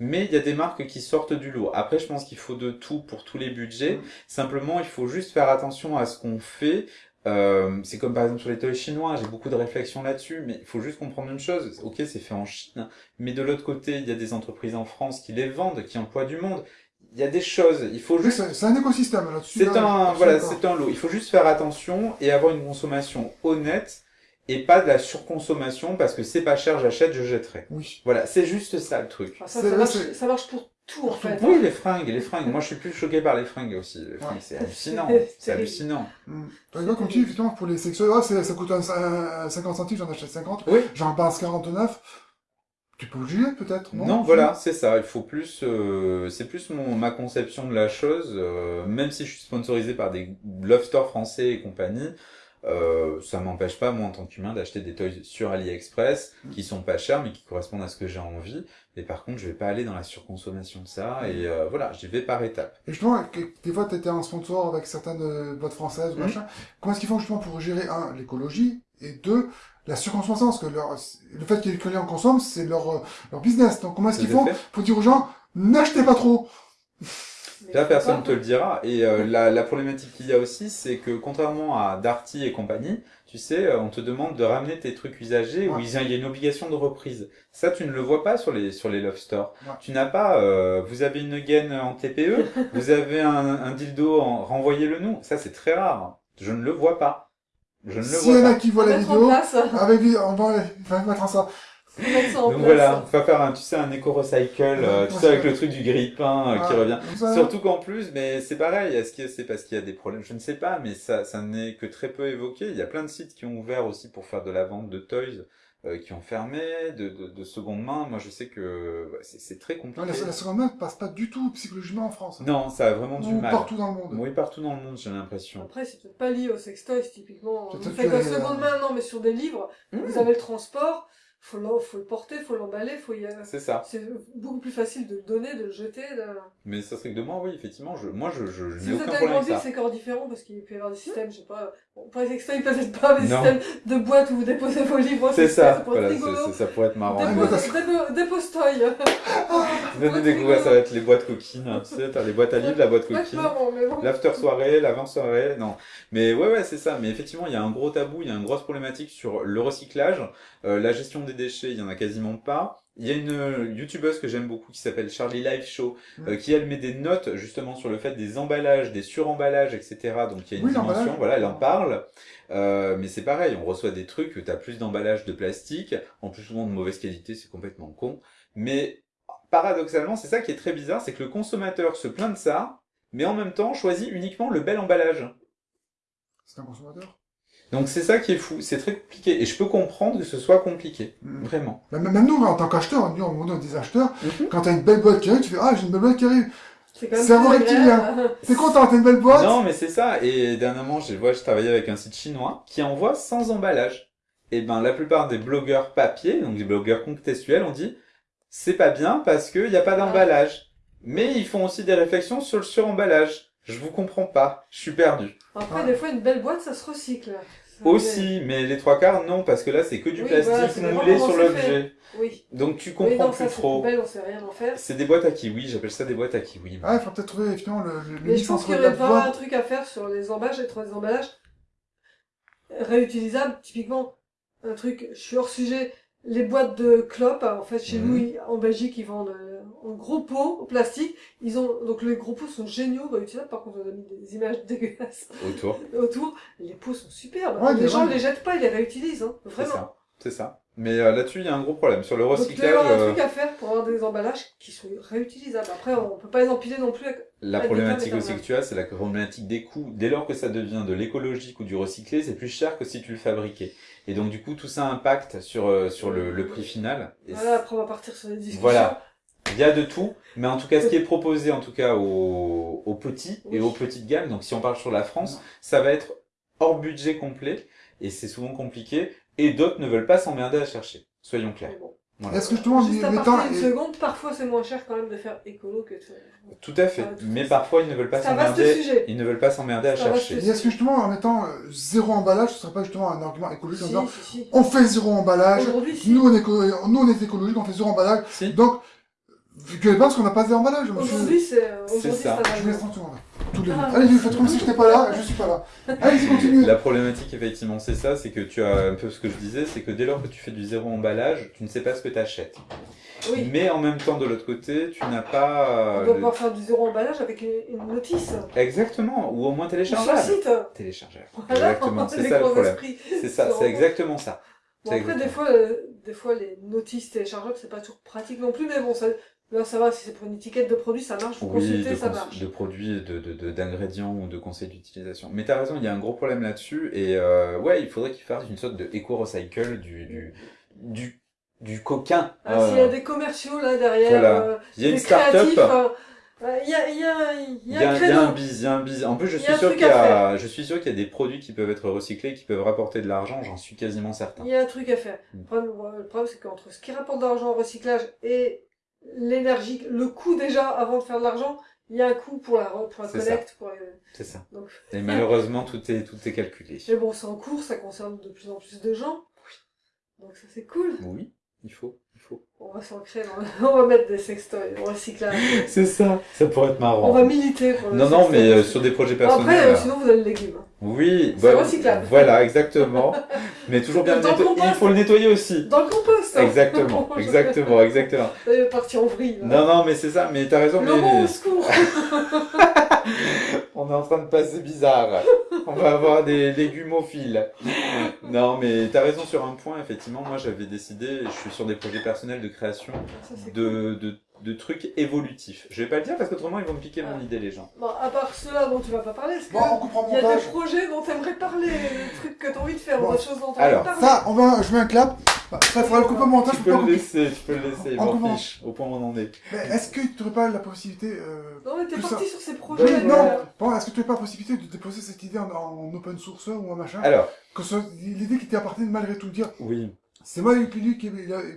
Mais il y a des marques qui sortent du lot. Après, je pense qu'il faut de tout pour tous les budgets. Mm. Simplement, il faut juste faire attention à ce qu'on fait. Euh, c'est comme par exemple sur les toys chinois, j'ai beaucoup de réflexions là-dessus, mais il faut juste comprendre une chose. Ok, c'est fait en Chine, mais de l'autre côté, il y a des entreprises en France qui les vendent, qui emploient du monde. Il y a des choses. Il faut juste c'est un écosystème, là-dessus. c'est un, voilà, c'est un lot. Il faut juste faire attention et avoir une consommation honnête et pas de la surconsommation parce que c'est pas cher, j'achète, je jetterai. Oui. Voilà, c'est juste ça le truc. Enfin, ça, marche, c'est- ça marche pour tout, en fait. Oui, les fringues, les fringues. Moi, je suis plus choqué par les fringues aussi. Les fringues, Ouais. c'est hallucinant. C'est hallucinant. Par exemple, comme tu dis, effectivement, pour les ah, c'est- ça coûte un, un- un 50 centimes, j'en achète 50. Oui. J'en passe 49. Tu peux oublier, peut-être, non? Non, voilà, c'est ça. Il faut plus, euh, c'est plus mon, ma conception de la chose. euh, même si je suis sponsorisé par des love stores français et compagnie, euh, ça m'empêche pas, moi, en tant qu'humain, d'acheter des toys sur AliExpress Mm. qui sont pas chers, mais qui correspondent à ce que j'ai envie. Et par contre, je vais pas aller dans la surconsommation de ça. Et euh, voilà, j'y vais par étapes. Et justement, des fois, tu étais en sponsor avec certaines euh, boîtes françaises ou Mhm. machin. Comment est-ce qu'ils font justement pour gérer, un, l'écologie, et deux, la surconsommation? Parce que leur, le fait qu'ils- que les gens consomment, c'est leur, euh, leur business. Donc, comment est-ce qu'ils font pour dire aux gens, n'achetez pas trop? Là, personne pas- te le dira. Et euh, la, la problématique qu'il y a aussi, c'est que contrairement à Darty et compagnie, tu sais, euh, on te demande de ramener tes trucs usagés où Ouais. il y a il y a une obligation de reprise. Ça, tu ne le vois pas sur les sur les love stores. Ouais. Tu n'as pas. euh, vous avez une gaine en TPE, vous avez un, un dildo en renvoyez-le nous. Ça, c'est très rare. Je ne le vois pas. Je ne le S'il y vois en a pas. qui voient la Mettre en vidéo, avec, on va, on va mettre en ça. Ça en Donc place. voilà, on va faire un, tu sais, un éco-recycle, euh, tu sais, avec le truc du grille-pain euh, qui revient. Surtout qu'en plus, mais c'est pareil, est-ce que c'est parce qu'il y a des problèmes? Je ne sais pas, mais ça, ça n'est que très peu évoqué. Il y a plein de sites qui ont ouvert aussi pour faire de la vente de toys, euh, qui ont fermé, de, de, de seconde main. Moi, je sais que ouais, c'est très Non, compliqué. la, la seconde main ne passe pas du tout psychologiquement en France. Non, ça a vraiment du Ou mal. partout dans le monde. Oui, partout dans le monde, j'ai l'impression. Après, c'est peut-être pas lié au sextoys, typiquement. Vous que faites la seconde main, non, mais sur des livres, Mmh. vous avez le transport. Faut, l'en- faut le porter, faut l'emballer, faut y... C'est ça. C'est beaucoup plus facile de le donner, de le jeter. De... Mais ça serait que de moi, oui, effectivement, je, moi, je, je, je Si n'ai vous êtes aucun à problème avec ça. c'est encore différent parce qu'il peut y avoir des systèmes, je sais pas, bon, pour les sextoys peut-être pas, mais des Non. systèmes de boîtes où vous déposez vos livres. C'est ça, voilà, ça pourrait être marrant. Dépose- Dépose- dépo- Dépose-toy. Venez découvrir, ça va être les boîtes coquines. hein. Tu sais, t'as les boîtes à livres, la boîte coquine. bon. L'after soirée, l'avant soirée, non. Mais ouais, ouais, c'est ça. Mais effectivement, il y a un gros tabou, il y a une grosse problématique sur le recyclage, Euh, la gestion des déchets, il y en a quasiment pas. Il y a une euh, youtubeuse que j'aime beaucoup qui s'appelle Charlie Live Show, euh, qui elle met des notes justement sur le fait des emballages, des suremballages, etc. Donc il y a une Oui, dimension, voilà, elle en parle. Euh, mais c'est pareil, on reçoit des trucs, t'as plus d'emballage de plastique, en plus souvent de mauvaise qualité, c'est complètement con. Mais paradoxalement, c'est ça qui est très bizarre, c'est que le consommateur se plaint de ça, mais en même temps choisit uniquement le bel emballage. C'est un consommateur? Donc c'est ça qui est fou, c'est très compliqué. Et je peux comprendre que ce soit compliqué, Mm. vraiment. Bah, Même nous, en tant qu'acheteur, nous, on est des acheteurs, Mhm. quand t'as une belle boîte qui arrive, tu fais, ah, j'ai une belle boîte qui arrive. C'est quand même Cerveau plus reptilien. T'es content, t'as une belle boîte. Non, mais c'est ça. Et dernièrement, je vois, je travaillais avec un site chinois qui envoie sans emballage. Et ben, la plupart des blogueurs papier, donc des blogueurs contextuels, ont dit, c'est pas bien parce qu'il n'y a pas d'emballage. Mais ils font aussi des réflexions sur le suremballage. Je vous comprends pas. Je suis perdu. Après, Ouais. des fois, une belle boîte, ça se recycle. Ça Aussi, mais les trois quarts, non, parce que là, c'est que du Oui, plastique voilà, moulé sur l'objet. Oui. Donc tu Oui, comprends non, plus ça, trop. belle, on sait rien en faire. C'est des boîtes à kiwi, j'appelle ça des boîtes à kiwi. Ah, il faut peut-être trouver, effectivement, le, le Mais je pense qu'il y aurait vraiment un truc à faire sur les emballages, être des emballages réutilisables. Typiquement, un truc, je suis hors sujet, les boîtes de clopes, en fait, chez Mhm. nous, en Belgique, ils vendent euh, en gros pots, en plastique. Ils ont, donc les gros pots sont géniaux, réutilisables. Par contre, on a mis des images dégueulasses Autour. autour. Les pots sont superbes. Ouais, les gens ouais. les jettent pas, ils les réutilisent, hein. C'est Vraiment. ça. C'est ça. Mais euh, là-dessus, il y a un gros problème. Sur le Donc, il y recyclage, avoir un euh, truc à faire pour avoir des emballages qui sont réutilisables. Après, on peut pas les empiler non plus. avec- la problématique aussi que tu as, c'est la problématique des coûts. Dès lors que ça devient de l'écologique ou du recyclé, c'est plus cher que si tu le fabriquais. Et donc, du coup, tout ça impacte sur, euh, sur le, le prix final. Et Voilà, après, on va partir sur les discussions. Voilà. Il y a de tout, mais en tout cas, ce qui est proposé, en tout cas, aux, aux petits et aux petites gammes, donc si on parle sur la France, ça va être hors budget complet, et c'est souvent compliqué, et d'autres ne veulent pas s'emmerder à chercher. Soyons clairs. Voilà. Est-ce que justement, Juste à partir d'une seconde, parfois c'est moins cher quand même de faire écolo que de faire... Tout à fait. Ah, tout Mais parfois, ils ne veulent pas C'est un vaste s'emmerder. sujet. Ils ne veulent pas s'emmerder à chercher. et est-ce que justement, en mettant euh, zéro emballage, ce serait pas justement un argument écologique en disant, si, si. on fait zéro emballage, Aujourd'hui, si. nous on est, nous on est écologique, on fait zéro emballage, Si. donc, que les parce qu'on n'a pas zéro emballage, monsieur. Aujourd'hui, c'est... C'est Aujourd'hui, ça. Je vous laisse argument. tranquille, on va. Tous les deux. Ah. Allez, faites comme si j'étais pas là, je suis pas là. Allez, continuez. La problématique, effectivement, c'est ça, c'est que tu as un peu ce que je disais, c'est que dès lors que tu fais du zéro emballage, tu ne sais pas ce que tu achètes. Oui. Mais en même temps, de l'autre côté, tu n'as pas... On euh, doit le- pouvoir faire du zéro emballage avec une, une notice. Exactement, ou au moins Ou sur le téléchargeable. site. Téléchargeable. Voilà, Exactement, c'est ça le problème. C'est ça, c'est exactement ça. Bon, après, des fois, euh, des fois, les notices téléchargeables, c'est pas toujours pratique non plus, mais bon, ça, là, ça va, si c'est pour une étiquette de produit, ça marche, vous Oui, consultez, de, ça marche. de produits, de, de, de- d'ingrédients ou de conseils d'utilisation. Mais t'as raison, il y a un gros problème là-dessus. Et euh, ouais, il faudrait qu'ils fassent une sorte de éco-recycle du, du, du, du coquin. Ah, Euh, S'il y a des commerciaux là derrière, Voilà. euh, il y a une start-up. euh, euh, il y a, il y a, il y a un il y a créneau. un bise, il y a un bise. En plus, je suis sûr qu'il y a, je suis sûr qu'il y a des produits qui peuvent être recyclés, qui peuvent rapporter de l'argent. J'en suis quasiment certain. Il y a un truc à faire. Mm. Le problème, ouais, le problème, c'est qu'entre ce qui rapporte de l'argent au recyclage et l'énergie, le coût déjà avant de faire de l'argent, il y a un coût pour la, pour la collecte. Pour C'est ça. Donc, Et malheureusement, tout est, tout est calculé. mais bon, c'est en cours, ça concerne de plus en plus de gens. Donc ça c'est cool. Oui, il faut, il faut. On va s'ancrer dans... On va mettre des sextoys au recyclage. C'est ça. Ça pourrait être marrant. On va militer pour le Non, non, mais euh, sur des projets Après, personnels. euh, sinon vous avez le légume. Hein. Oui, bah, recyclable. Voilà, exactement. Mais toujours bien Dans le nettoyer. compost. Il faut le nettoyer aussi. Dans le compost hein. Exactement, exactement, exactement. Partir en vrille. là. Non, non, mais c'est ça. Mais t'as raison. Le bon au Mais secours on est en train de passer bizarre. On va avoir des légumophiles. Non, mais t'as raison sur un point. Effectivement, moi, j'avais décidé. Je suis sur des projets personnels de création Ça, cool. de, de, trucs évolutifs. Je vais pas le dire parce qu'autrement, ils vont me piquer mon Ah. idée, les gens. Bon, à part ceux-là dont tu vas pas parler, Bon, on que comprend il y a montage. des projets dont t'aimerais parler, des trucs que t'as envie de faire, Bon. des choses dont t'as Alors, envie de parler Ça, on va, je mets un clap. Bah, ça, il faudra le couper au montage, Tu je peux le laisser, tu peux le laisser. On m'en commence. fiche, au point où on en est. Mais est-ce que tu n'aurais pas la possibilité, euh... Non, mais t'es parti ça. sur ces projets. Oui, non, euh, bon, est-ce que tu n'aurais pas la possibilité de déposer cette idée en, en open source ou un machin? Alors, Que ce soit l'idée qui t'est appartenue malgré tout dire, oui. C'est moi, qui,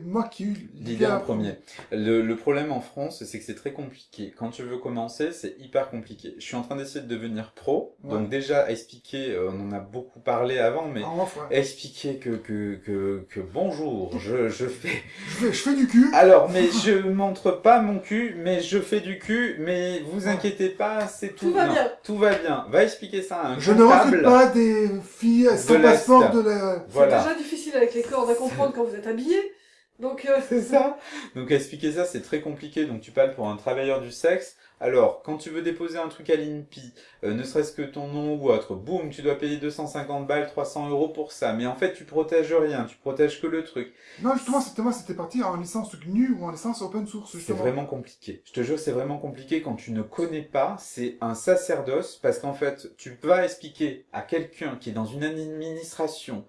moi qui ai eu l'idée en premier. Le, le, problème en France, c'est que c'est très compliqué. Quand tu veux commencer, c'est hyper compliqué. Je suis en train d'essayer de devenir pro. Donc déjà, expliquer, euh, on en a beaucoup parlé avant, mais expliquer que, que, que, que bonjour, je, je fais... je fais... Je fais du cul. Alors, mais je montre pas mon cul, mais je fais du cul, mais vous inquiétez pas, c'est tout. Tout va bien. Tout va bien. Va expliquer ça à un Je ne recrute pas des filles sans passeport de la... Voilà. C'est déjà difficile avec les cordes à comprendre quand vous êtes habillé. Donc euh, c'est ça. Donc expliquer ça, c'est très compliqué. Donc tu parles pour un travailleur du sexe. Alors, quand tu veux déposer un truc à l'INPI, euh, ne serait-ce que ton nom ou autre, boum, tu dois payer 250 balles, 300 euros pour ça. Mais en fait, tu protèges rien, tu protèges que le truc. Non, justement, c'était moi, c'était parti en licence GNU ou en licence open source. C'est vraiment compliqué. Je te jure, c'est vraiment compliqué quand tu ne connais pas. C'est un sacerdoce parce qu'en fait, tu vas expliquer à quelqu'un qui est dans une administration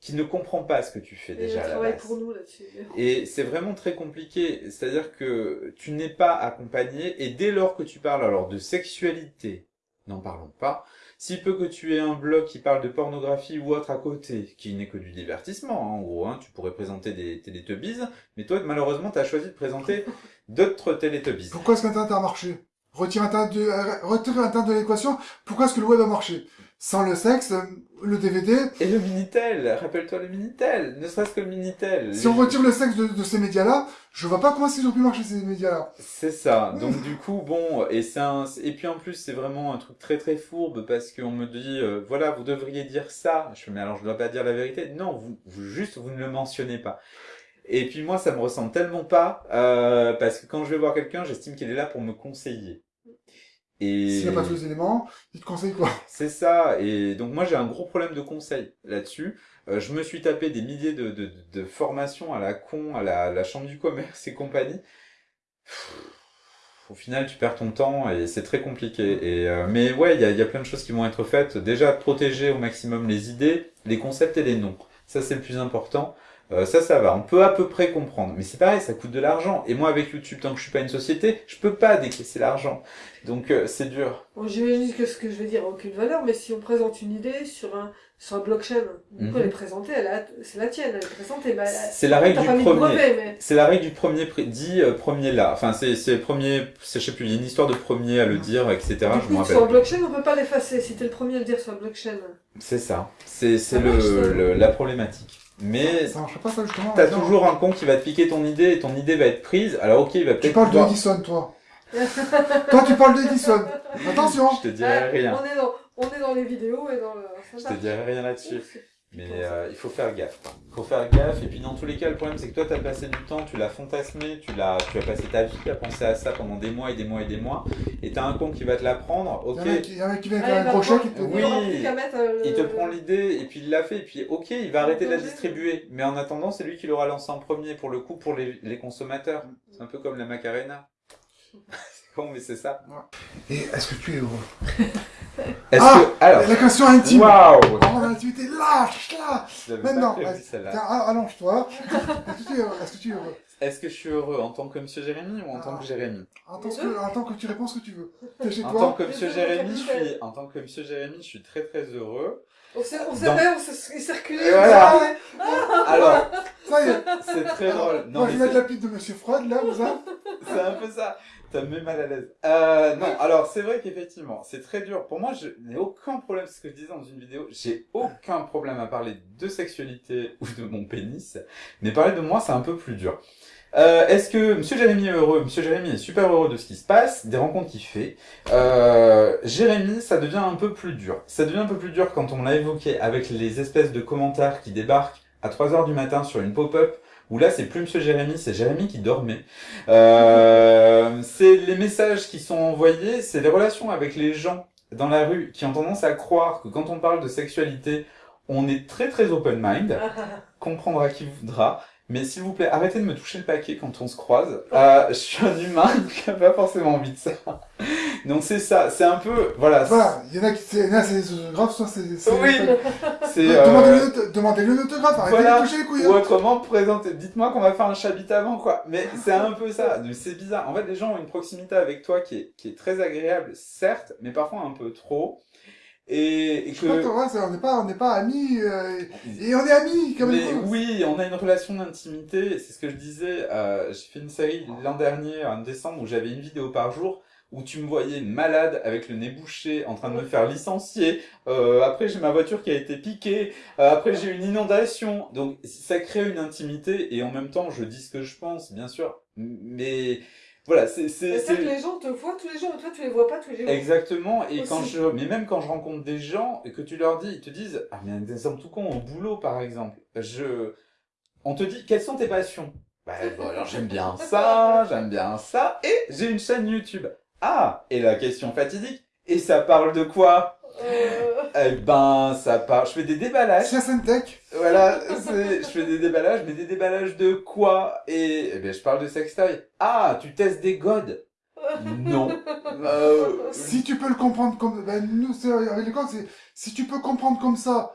qui ne comprend pas ce que tu fais déjà à la base. pour nous là-dessus. Et c'est vraiment très compliqué, c'est-à-dire que tu n'es pas accompagné et dès lors que tu parles alors de sexualité, n'en parlons pas, si peu que tu aies un blog qui parle de pornographie ou autre à côté, qui n'est que du divertissement, hein, en gros, hein, tu pourrais présenter des télétubbies, mais toi malheureusement tu as choisi de présenter d'autres télétubbies. Pourquoi est-ce qu'Internet a marché Retire Internet de, euh, Internet de l'équation, pourquoi est-ce que le web a marché? Sans le sexe, le DVD... Et le Minitel, rappelle-toi le Minitel, ne serait-ce que le Minitel. Si on retire le sexe de, ces médias-là, je vois pas comment ils ont pu marcher ces médias-là. C'est ça, donc du coup, bon, et c'est un... Et puis en plus, c'est vraiment un truc très très fourbe, parce qu'on me dit, euh, voilà, vous devriez dire ça. Je fais, mais alors je dois pas dire la vérité. Non, vous, vous juste, vous ne le mentionnez pas. Et puis moi, ça me ressemble tellement pas, euh, parce que quand je vais voir quelqu'un, j'estime qu'il est là pour me conseiller. Et... S'il n'y a pas tous les éléments, il te conseille quoi? C'est ça, et donc moi j'ai un gros problème de conseil là-dessus. Euh, je me suis tapé des milliers de, de, de, formations à la con, à la, la chambre du commerce et compagnie. Au final, tu perds ton temps et c'est très compliqué. Et, euh, mais ouais, il y a, y a plein de choses qui vont être faites. Déjà, protéger au maximum les idées, les concepts et les noms. Ça, c'est le plus important. Euh, ça, ça va. On peut à peu près comprendre. Mais c'est pareil, ça coûte de l'argent. Et moi, avec YouTube, tant que je suis pas une société, je peux pas décaisser l'argent. Donc, euh, c'est dur. Bon, J'imagine que ce que je vais dire a aucune valeur, mais si on présente une idée sur un sur un blockchain, mm elle est présentée, c'est la tienne, elle est présentée. c'est la règle du premier. C'est la règle du premier dit euh, premier là. Enfin, c'est c'est premier. Je sais plus. Il y a une histoire de premier à le dire, etc. je me rappelle. Sur un blockchain, on peut pas l'effacer. Si t'es le premier à le dire sur un blockchain. C'est ça. C'est c'est le, la problématique. Mais ça marche pas ça justement. T'as toujours un con qui va te piquer ton idée et ton idée va être prise. Alors ok, il va peut-être. Tu parles d'Edison, toi. toi, tu parles d'Edison. Attention. Je te dirai rien. On est dans, on est dans les vidéos et dans le. Je te dirai rien là-dessus. Mais euh, il faut faire gaffe. Il faut faire gaffe. Et puis dans tous les cas, le problème c'est que toi, tu as passé du temps, tu l'as fantasmé, tu l'as, tu as passé ta vie à penser à ça pendant des mois et des mois et des mois. Et t'as un con qui va te l'apprendre. Ok. Il y a un mec qui vient avec un crochet qui te. Oui. Il te prend l'idée et puis il l'a fait. Et puis ok, il va arrêter de la distribuer. Mais en attendant, c'est lui qui l'aura lancé en premier pour le coup pour les, les consommateurs. C'est un peu comme la Macarena. c'est con, mais c'est ça. Et est-ce que tu es heureux? Est-ce ah, que, alors, la question intime. Waouh. Oh, l'intimité, lâche, là. Maintenant, tiens, allonge-toi. Est-ce que tu es heureux? Est-ce que tu es heureux? Est-ce que je suis heureux en tant que Monsieur Jérémy ou en tant que Jérémy? En tant que, en tant que tu réponds ce que tu veux. Chez en tant que Monsieur Jérémy, je suis, en tant que Monsieur Jérémy, je suis très très heureux. On s'est, on s'est Dans... on s'est circulé. Voilà. Alors, ça y est. C'est très drôle. Non, Moi, je vais mettre la pipe de Monsieur Freud, là, vous C'est un peu ça. Ça me met mal à l'aise. Euh, non, alors c'est vrai qu'effectivement, c'est très dur. Pour moi, je n'ai aucun problème, ce que je disais dans une vidéo, j'ai aucun problème à parler de sexualité ou de mon pénis, mais parler de moi, c'est un peu plus dur. Euh, Est-ce que Monsieur Jérémy est heureux? Monsieur Jérémy est super heureux de ce qui se passe, des rencontres qu'il fait. Euh, Jérémy, ça devient un peu plus dur. Ça devient un peu plus dur quand on l'a évoqué avec les espèces de commentaires qui débarquent à 3 heures du matin sur une pop-up où là c'est plus Monsieur Jérémy, c'est Jérémy qui dormait. Euh, les messages qui sont envoyés, c'est les relations avec les gens dans la rue qui ont tendance à croire que quand on parle de sexualité, on est très très open mind, comprendra qui voudra, mais s'il vous plaît, arrêtez de me toucher le paquet quand on se croise. Euh, je suis un humain qui n'a pas forcément envie de ça. Donc c'est ça, c'est un peu... Voilà. Voilà, il y en a qui... c'est grave, soit c'est... Oui c'est, euh... Demandez-le l'autographe, arrêtez de toucher les couilles. Ou autrement, présentez... Dites-moi qu'on va faire un chabit avant, quoi. Mais c'est un peu ça, c'est bizarre. En fait, les gens ont une proximité avec toi qui est, qui est très agréable, certes, mais parfois un peu trop. et, et Je que, ouais, c'est- on n'est pas, on n'est pas amis, euh, et on est amis, quand mais même. oui, on a une relation d'intimité, c'est ce que je disais. euh, j'ai fait une série l'an dernier, en décembre, où j'avais une vidéo par jour, où tu me voyais malade, avec le nez bouché, en train de me faire licencier. Euh, après, j'ai ma voiture qui a été piquée. Euh, après, j'ai eu une inondation. Donc, ça crée une intimité, et en même temps, je dis ce que je pense, bien sûr. Mais voilà, c'est... c'est- que les gens te voient tous les jours, mais toi tu les vois pas tous les jours. Exactement, et Aussi. quand je, mais même quand je rencontre des gens et que tu leur dis, ils te disent, ah mais un exemple tout con au boulot par exemple, je, on te dit quelles sont tes passions? Bah bon, alors j'aime bien ça, j'aime bien ça, et j'ai une chaîne YouTube. Ah, et la question fatidique, et ça parle de quoi Euh, Eh ben, ça parle, je fais des déballages. C'est Syntech. Voilà, c'est- je fais des déballages, mais des déballages de quoi? Et eh ben, je parle de sextoy. Ah, tu testes des godes? Non. Euh, Si tu peux le comprendre comme, ben, nous, c'est, avec les c'est, si tu peux comprendre comme ça,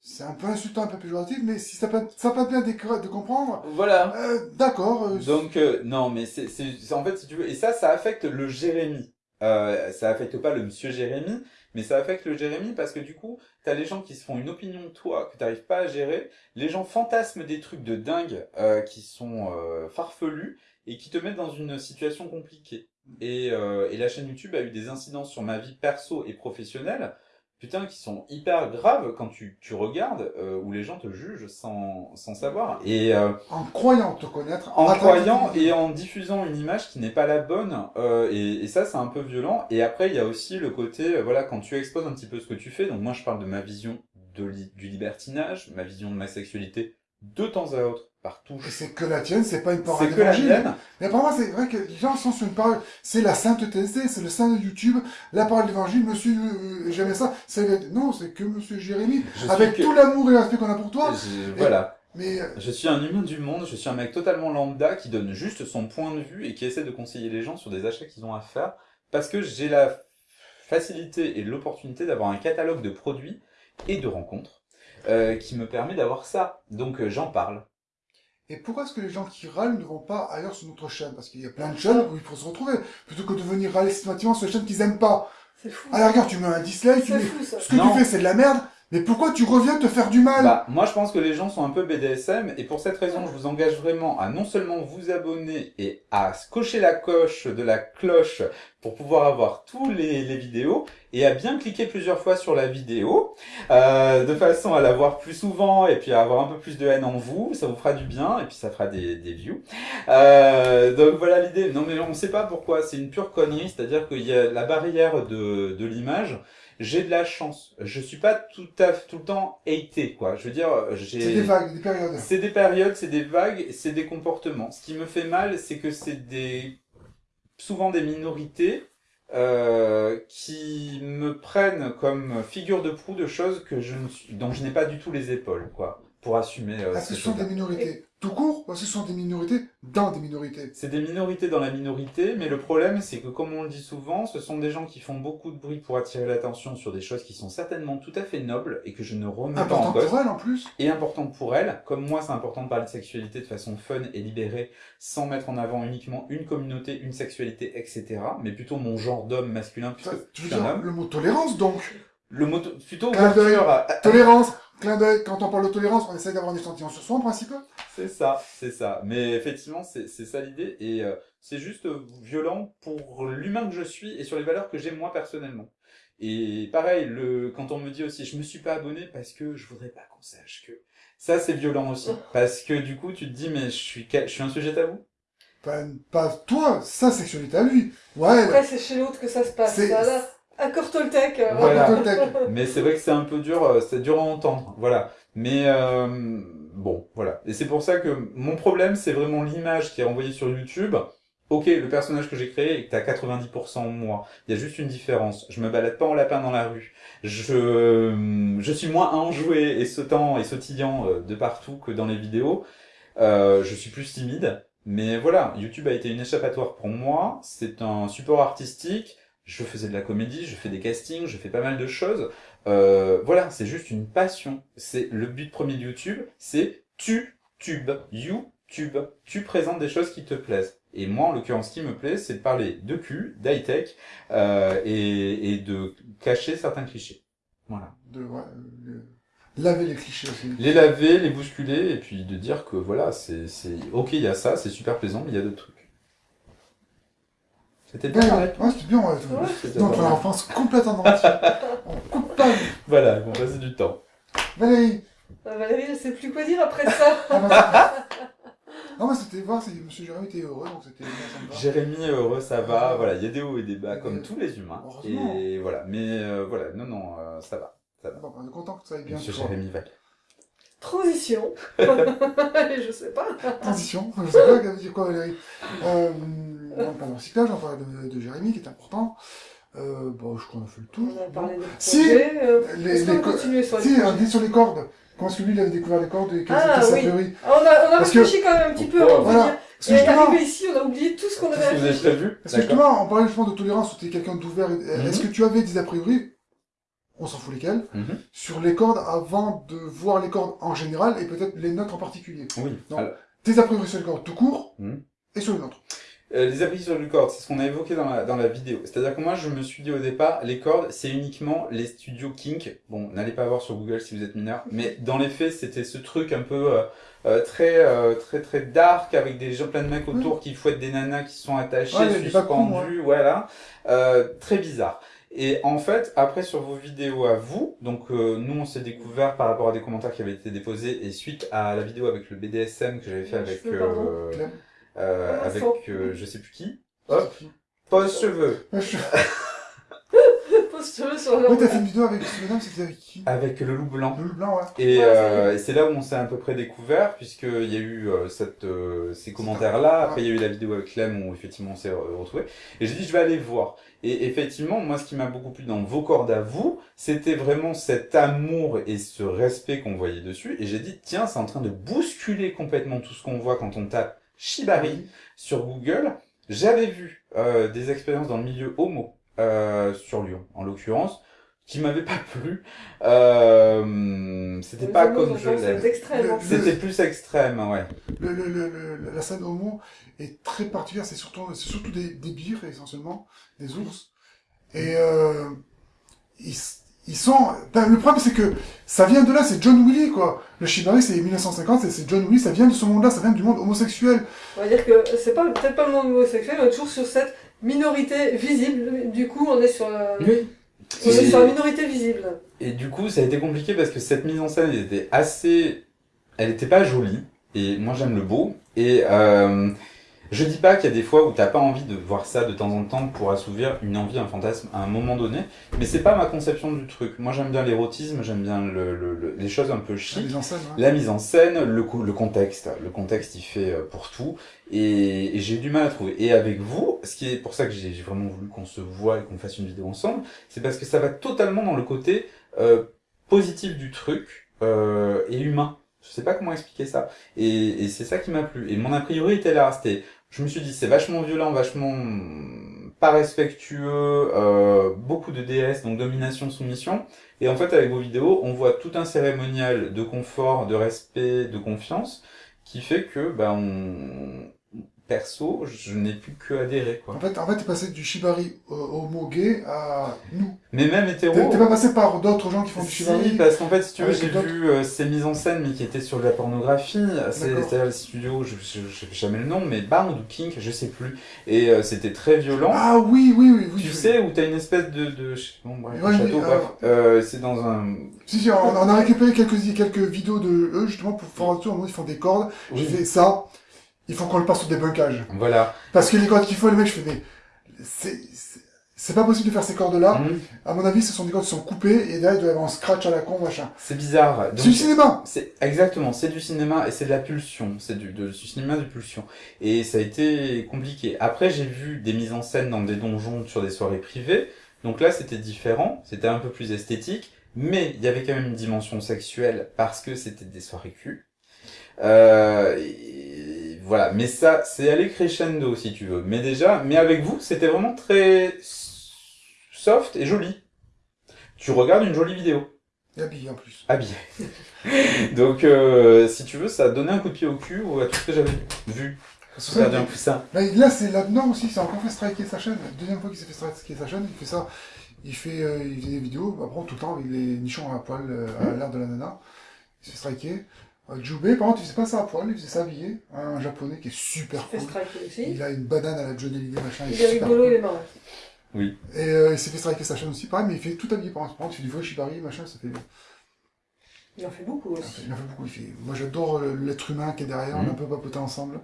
c'est un peu insultant, un peu péjoratif, mais si ça peut, ça peut être bien de, de comprendre, voilà. euh, d'accord, euh, Donc euh, non, mais c'est en fait si tu veux et ça ça affecte le Jérémy. Euh, ça affecte pas le monsieur Jérémy, mais ça affecte le Jérémy parce que du coup, t'as les gens qui se font une opinion de toi que t'arrives pas à gérer. Les gens fantasment des trucs de dingue euh, qui sont euh, farfelus et qui te mettent dans une situation compliquée. Et, euh, et la chaîne YouTube a eu des incidences sur ma vie perso et professionnelle, putain, qui sont hyper graves quand tu, tu regardes, euh, où les gens te jugent sans, sans savoir. Et, euh, en croyant te connaître, en croyant et en diffusant une image qui n'est pas la bonne euh, et, et ça c'est un peu violent. Et après il y a aussi le côté euh, voilà quand tu exposes un petit peu ce que tu fais donc moi je parle de ma vision de li- du libertinage ma vision de ma sexualité de temps à autre par Et touche c'est que la tienne, c'est pas une parole c'est que la d'évangile. Mais pour moi, c'est vrai que les gens sont sur une parole, c'est la sainteté, c'est c'est le saint de YouTube, la parole d'évangile, monsieur, euh, j'aimais ça, c'est, non, c'est que monsieur Jérémy, je avec que- tout l'amour et l'aspect qu'on a pour toi, je- voilà. Mais, euh, je suis un humain du monde je suis un mec totalement lambda qui donne juste son point de vue et qui essaie de conseiller les gens sur des achats qu'ils ont à faire parce que j'ai la facilité et l'opportunité d'avoir un catalogue de produits et de rencontres euh, qui me permet d'avoir ça. Donc euh, j'en parle. Et pourquoi est-ce que les gens qui râlent ne vont pas ailleurs sur notre chaîne? Parce qu'il y a plein de chaînes où il faut se retrouver, plutôt que de venir râler systématiquement sur les chaînes qu'ils aiment pas. C'est fou. À la rigueur, tu mets un dislike, tu mets, fou ça. ce que Non. tu fais, c'est de la merde, mais pourquoi tu reviens te faire du mal? Bah, moi je pense que les gens sont un peu BDSM et pour cette raison je vous engage vraiment à non seulement vous abonner et à cocher la coche de la cloche pour pouvoir avoir tous les, vidéos et à bien cliquer plusieurs fois sur la vidéo euh, de façon à la voir plus souvent et puis à avoir un peu plus de haine en vous, ça vous fera du bien et puis ça fera des, des views. Euh, donc voilà l'idée. Non mais on sait pas pourquoi, c'est une pure connerie, c'est-à-dire qu'il y a la barrière de, de l'image. J'ai de la chance. Je suis pas tout à tout le temps haté quoi. Je veux dire, j'ai C'est des vagues, des périodes. c'est des périodes, c'est des vagues, c'est des comportements. Ce qui me fait mal, c'est que c'est des souvent des minorités euh, qui me prennent comme figure de proue de choses que je ne suis, dont je n'ai pas du tout les épaules, quoi, pour assumer. Euh, ces ce sont des minorités tout court, ce sont des minorités dans des minorités? C'est des minorités dans la minorité, mais le problème, c'est que comme on le dit souvent, ce sont des gens qui font beaucoup de bruit pour attirer l'attention sur des choses qui sont certainement tout à fait nobles et que je ne remets pas en Important cause. pour elle, en plus. et importante pour elle. Comme moi, c'est important de parler de sexualité de façon fun et libérée, sans mettre en avant uniquement une communauté, une sexualité, etc. Mais plutôt mon genre d'homme masculin, puisque tu veux dire homme. le mot tolérance, donc. Le mot, plutôt ouverture Tolérance, clin d'œil, quand on parle de tolérance, on essaie d'avoir un échantillon sur soi, en principe. C'est ça, c'est ça. Mais effectivement, c'est c'est ça l'idée. Et euh, c'est juste violent pour l'humain que je suis et sur les valeurs que j'ai moi personnellement. Et pareil, le, quand on me dit aussi, je me suis pas abonné parce que je voudrais pas qu'on sache que... Ça, c'est violent aussi. Parce que du coup, tu te dis, mais je suis, je suis un sujet tabou Pas, pas toi, sa sexualité à lui. Ouais, Après, c'est chez l'autre que ça se passe. C'est- Ça, là, accord Toltec. euh, Voilà. Mais c'est vrai que c'est un peu dur, euh, c'est dur à entendre, voilà. Mais euh, bon, voilà. Et c'est pour ça que mon problème, c'est vraiment l'image qui est envoyée sur YouTube. Ok, le personnage que j'ai créé est à 90% moi. Il y a juste une différence. Je me balade pas en lapin dans la rue. Je, je suis moins enjoué et sautant et sautillant de partout que dans les vidéos. Euh, je suis plus timide. Mais voilà, YouTube a été une échappatoire pour moi. C'est un support artistique. Je faisais de la comédie, je fais des castings, je fais pas mal de choses. Euh, voilà, c'est juste une passion. C'est le but premier de YouTube, c'est tu tube, YouTube. Tu présentes des choses qui te plaisent. Et moi, en l'occurrence, ce qui me plaît, c'est de parler de cul, d'high-tech, euh, et, et de cacher certains clichés. Voilà. De, ouais, euh, laver les clichés aussi. Les laver, les bousculer, et puis de dire que voilà, c'est, c'est, ok, il y a ça, c'est super plaisant, mais il y a d'autres trucs. C'était Ouais, bien, ouais, ouais, c'était bien. Ouais. Ouais. C'était Donc, mal. avance complètement dans On coupe pas. Voilà, on passer du temps. Valérie. Ah, Valérie, je sais plus quoi dire après ça. Ah, bah, non, mais c'était voir si Monsieur Jérémy était heureux, donc c'était. Jérémy, heureux, ça va, voilà, il y a des hauts et des bas, comme Euh, tous les humains. Et voilà, mais euh, voilà, non, non, euh, ça va. Bon, on est content que ça aille bien. Toi. Jérémy va. Transition. je sais pas. Transition, je sais pas, qu'elle veut dire quoi Valérie? Euh, On parle de recyclage, on parle de, de Jérémy qui est important. Euh, bon, je crois qu'on a fait le tour. On a parlé des Si. euh, Les, Est-ce qu'on les va co- continuer sur les si, on dit sur les cordes. Comment est-ce que lui, il avait découvert les cordes et quelle Ah, était sa oui. théorie? Ah, On a, on a que- réfléchi quand même un petit peu de Voilà. venir. Parce que Et justement, arrivé ici, on a oublié tout ce qu'on Qu'est-ce avait que vous avez réfléchi. prévu parce que justement, on parlait justement de tolérance, où tu es quelqu'un d'ouvert. Mhm. Est-ce que tu avais des a priori, on s'en fout lesquels, Mhm. sur les cordes avant de voir les cordes en général et peut-être les nôtres en particulier Oui. Non. Alors, Tes a priori sur les cordes tout court Mhm. et sur les nôtres. euh, les abris sur le cordes, c'est ce qu'on a évoqué dans la, dans la vidéo. C'est-à-dire que moi, je me suis dit au départ, les cordes, c'est uniquement les studios kink. Bon, n'allez pas voir sur Google si vous êtes mineur. Mais dans les faits, c'était ce truc un peu euh, euh, très, euh, très, très dark avec des gens, plein de mecs autour qui fouettent des nanas qui sont attachées, Ouais, les- les bacons, suspendues, voilà. Euh, très bizarre. Et en fait, après sur vos vidéos à vous, donc euh, nous on s'est découvert par rapport à des commentaires qui avaient été déposés et suite à la vidéo avec le BDSM que j'avais fait avec euh, euh, Ah, avec euh, je sais plus qui. Hop, pose Ouais, t'as fait une vidéo avec ce madame, c'était avec qui avec le loup blanc. Le blanc, ouais. Et, Ouais, euh, et c'est là où on s'est à peu près découvert, puisqu'il y a eu euh, cette, euh, ces commentaires-là. Après, il y a eu la vidéo avec Clem où effectivement on s'est re- retrouvés. Et j'ai dit, je vais aller voir. Et effectivement, moi, ce qui m'a beaucoup plu dans vos cordes à vous, c'était vraiment cet amour et ce respect qu'on voyait dessus. Et j'ai dit, tiens, c'est en train de bousculer complètement tout ce qu'on voit quand on tape Shibari sur Google. J'avais vu euh, des expériences dans le milieu homo euh, sur Lyon, en l'occurrence, qui m'avaient pas plu. Euh, c'était pas comme je l'aime. C'était plus extrême, ouais. Le, le, le, le- la scène homo est très particulière, c'est surtout, c'est surtout des, des bières essentiellement, des ours. Et euh, ils, ils sont... ben, le problème c'est que ça vient de là, c'est John Willy quoi. Le Shibari c'est 1950, c'est- John Willy, ça vient de ce monde-là, ça vient du monde homosexuel. On va dire que c'est pas peut-être pas le monde homosexuel, est toujours sur cette minorité visible. Du coup, on est sur la, on est Et- sur la minorité visible. Et du coup, ça a été compliqué parce que cette mise en scène elle était assez, elle était pas jolie. Et moi, j'aime le beau. Et euh, je dis pas qu'il y a des fois où t'as pas envie de voir ça de temps en temps pour assouvir une envie, un fantasme à un moment donné. Mais c'est pas ma conception du truc. Moi, j'aime bien l'érotisme, j'aime bien le, le- le- les choses un peu La chic. mise en scène, ouais. La mise en scène, le, le contexte, le contexte il fait euh, pour tout, et, et j'ai eu du mal à trouver. Et avec vous, ce qui est pour ça que j'ai j'ai vraiment voulu qu'on se voit et qu'on fasse une vidéo ensemble, c'est parce que ça va totalement dans le côté euh, positif du truc euh, et humain. Je sais pas comment expliquer ça. Et, et c'est ça qui m'a plu. Et mon a priori était là. C'était, je me suis dit, c'est vachement violent, vachement pas respectueux, euh, beaucoup de DS, donc domination, soumission. Et en fait, avec vos vidéos, on voit tout un cérémonial de confort, de respect, de confiance, qui fait que, bah, on, perso, je n'ai plus que adhérer, quoi. En fait, en fait, t'es passé du Shibari euh, homo gay à nous. Mais même hétéro. T'es pas passé par d'autres gens qui font du Si, Shibari parce qu'en fait, si tu veux, Avec j'ai vu euh, ces mises en scène, mais qui étaient sur de la pornographie. C'est-à-dire le studio, je je- je sais jamais le nom, mais Bound ou Kink, je sais plus. Et euh, c'était très violent. Ah oui, oui, oui, oui. tu sais, où t'as une espèce de... de je- bon, bref, Ouais, château, bref. Euh, c'est dans un... Si, si, on, on a récupéré quelques, quelques vidéos de eux, justement, pour faire un tour, ils font des cordes. Oui. Je fais ça, il faut qu'on le passe sur des bunkages. Voilà. Parce que les cordes qu'il faut, les mecs, je fais, mais, c'est, pas possible de faire ces cordes-là. Mhm. À mon avis, ce sont des cordes qui sont coupées, et derrière, il doit y avoir un scratch à la con, machin. C'est bizarre. C'est du cinéma! C'est exactement, c'est du cinéma et c'est de la pulsion, c'est du, de- du cinéma de pulsion. Et ça a été compliqué. Après, j'ai vu des mises en scène dans des donjons sur des soirées privées. Donc là, c'était différent, c'était un peu plus esthétique, mais il y avait quand même une dimension sexuelle parce que c'était des soirées cul. Euh, et voilà, mais ça, c'est aller crescendo si tu veux. Mais déjà, mais avec vous, c'était vraiment très soft et joli. Tu regardes une jolie vidéo Et habillé, en plus. habillé. Donc, euh, si tu veux, ça a donné un coup de pied au cul ou à tout ce que j'avais vu. Ça a un plus ça. Là, là, c'est là-dedans aussi, c'est encore fait striker sa chaîne. La deuxième fois qu'il s'est fait striker sa chaîne, il fait ça. Il fait, euh, il des vidéos, après tout le temps avec les nichons à poil euh, à l'air de la nana. Il se fait striker. Euh, Jubei, par contre, il faisait pas ça à poil, il faisait ça habillé. Un japonais qui est super Fait cool. striker aussi. Il a une banane à la Johnny Hallyday, machin. Il est est rigolo, cool. il est marrant. Oui. Et euh, il s'est fait striker sa chaîne aussi, pareil, mais il fait tout habillé par contre. Par contre, il fait du vrai shibari, machin, ça fait. Il en fait beaucoup aussi. Il en fait beaucoup. Il fait... Moi, j'adore euh, l'être humain qui est derrière, on Mhm. a un peu papoté ensemble.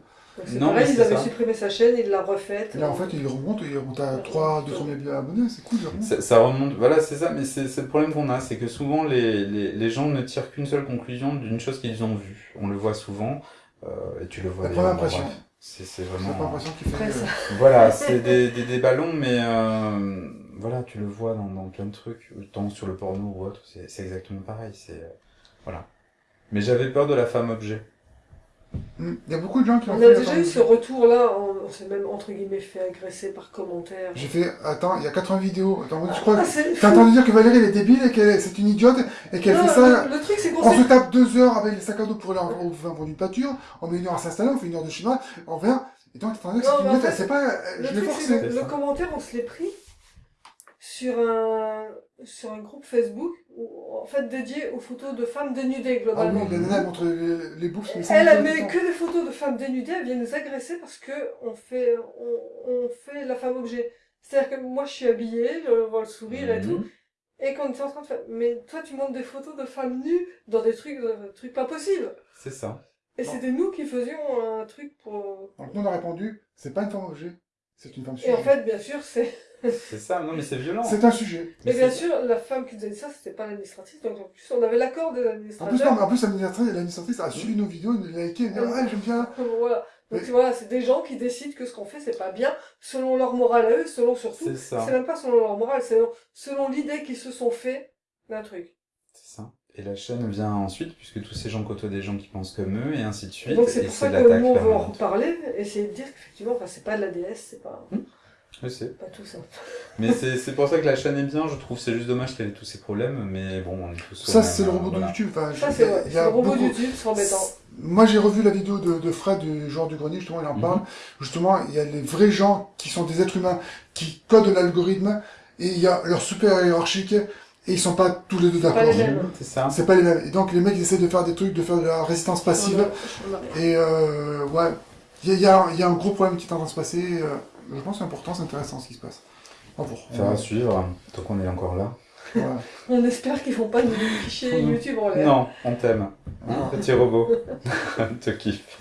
C'est Non, pareil, ils avaient ça. supprimé sa chaîne, il l'a refaite. Et là, en fait, il remonte, il remonte à 3, 2, 3 000 abonnés, c'est cool, remonte. Ça, ça remonte, voilà, c'est ça, mais c'est c'est le problème qu'on a, c'est que souvent les, les, les gens ne tirent qu'une seule conclusion d'une chose qu'ils ont vue. On le voit souvent, euh, et tu le vois La impression. C'est c'est J'ai pas vraiment. l'impression qu'il fait. Euh, Voilà, c'est des, des, des ballons, mais euh, voilà, tu le vois dans, dans plein de trucs, tant sur le porno ou autre, c'est c'est exactement pareil. C'est euh, voilà. Mais j'avais peur de la femme objet. Hmm. Il y a beaucoup de gens qui ont On fait. a déjà eu ce retour-là, on, on s'est même entre guillemets fait agresser par commentaire. J'ai fait. Attends, il y a 80 vidéos. Attends, je crois Ah, c'est T'as entendu dire que Valérie elle est débile et qu'elle est- c'est une idiote et qu'elle fait ça. Le, le truc, c'est qu'on se tape deux heures avec les sacs à dos pour aller en fond d'une pâture, on met une heure à s'installer, on fait une heure de chemin, on vient, et donc t'as entendu que c'est une idiote, elle sait pas, Le je l'ai forcé. le ça. commentaire, on se l'est pris sur un, sur un groupe Facebook, en fait dédié aux photos de femmes dénudées, Ah globalement. oui, la nana elle montre les, les bouffes, mais ça, Elle, met que des photos de femmes dénudées, elle vient nous agresser parce que on fait, on, on fait la femme objet. C'est-à-dire que moi je suis habillée, je vois le sourire et tout, Mhm. et quand on est en train de faire, mais toi tu montres des photos de femmes nues dans des trucs, dans des trucs pas possibles. C'est ça. Et c'était nous qui faisions un truc pour. Donc nous on a répondu, c'est pas une femme objet, c'est une femme Et sujet. en fait, bien sûr, c'est. C'est ça, non mais c'est violent. C'est un sujet. Mais Mais bien sûr, la femme qui nous a dit ça, c'était pas l'administratrice, donc en plus, on avait l'accord des En plus, non, mais en plus l'administratrice l'administratrice a suivi nos vidéos, nous a liké, elle dit, ah j'aime bien. Voilà. Donc Mais- voilà, c'est des gens qui décident que ce qu'on fait, c'est pas bien, selon leur morale à eux, selon surtout. C'est même pas selon leur morale, c'est selon, l'idée qu'ils se sont fait d'un truc. C'est ça. Et la chaîne vient ensuite, puisque tous ces gens côtoient des gens qui pensent comme eux, et ainsi de Et suite. donc c'est pour ça que nous, on veut en reparler, essayer de dire qu'effectivement, enfin, c'est pas de la DS, c'est pas, Je sais. pas tout ça. Mais c'est c'est pour ça que la chaîne est bien, je trouve. C'est juste dommage qu'elle ait tous ces problèmes, mais bon, on est tous. Ça c'est le robot de. YouTube. Enfin, Ça, je- c'est vrai. il y C'est a le robot beaucoup- YouTube, c'est embêtant. Moi, j'ai revu la vidéo de, de Fred, du joueur du grenier, justement, il en Mhm. parle. Justement, il y a les vrais gens qui sont des êtres humains, qui codent l'algorithme, et il y a leur super hiérarchique, et ils sont pas tous les deux d'accord. C'est ça. C'est pas les mêmes. Et donc, les mecs, ils essaient de faire des trucs, de faire de la résistance passive, et euh, ouais, il y a, il y, a, il y a un gros problème qui est en train de se passer, euh, je pense que c'est important, c'est intéressant ce qui se passe. Bon, pour. Faire à suivre, tant qu'on est encore là. Voilà. On espère qu'ils vont pas nous ficher. YouTube en l'air. Non, on t'aime. Ah. Petit robot. Te kiffe.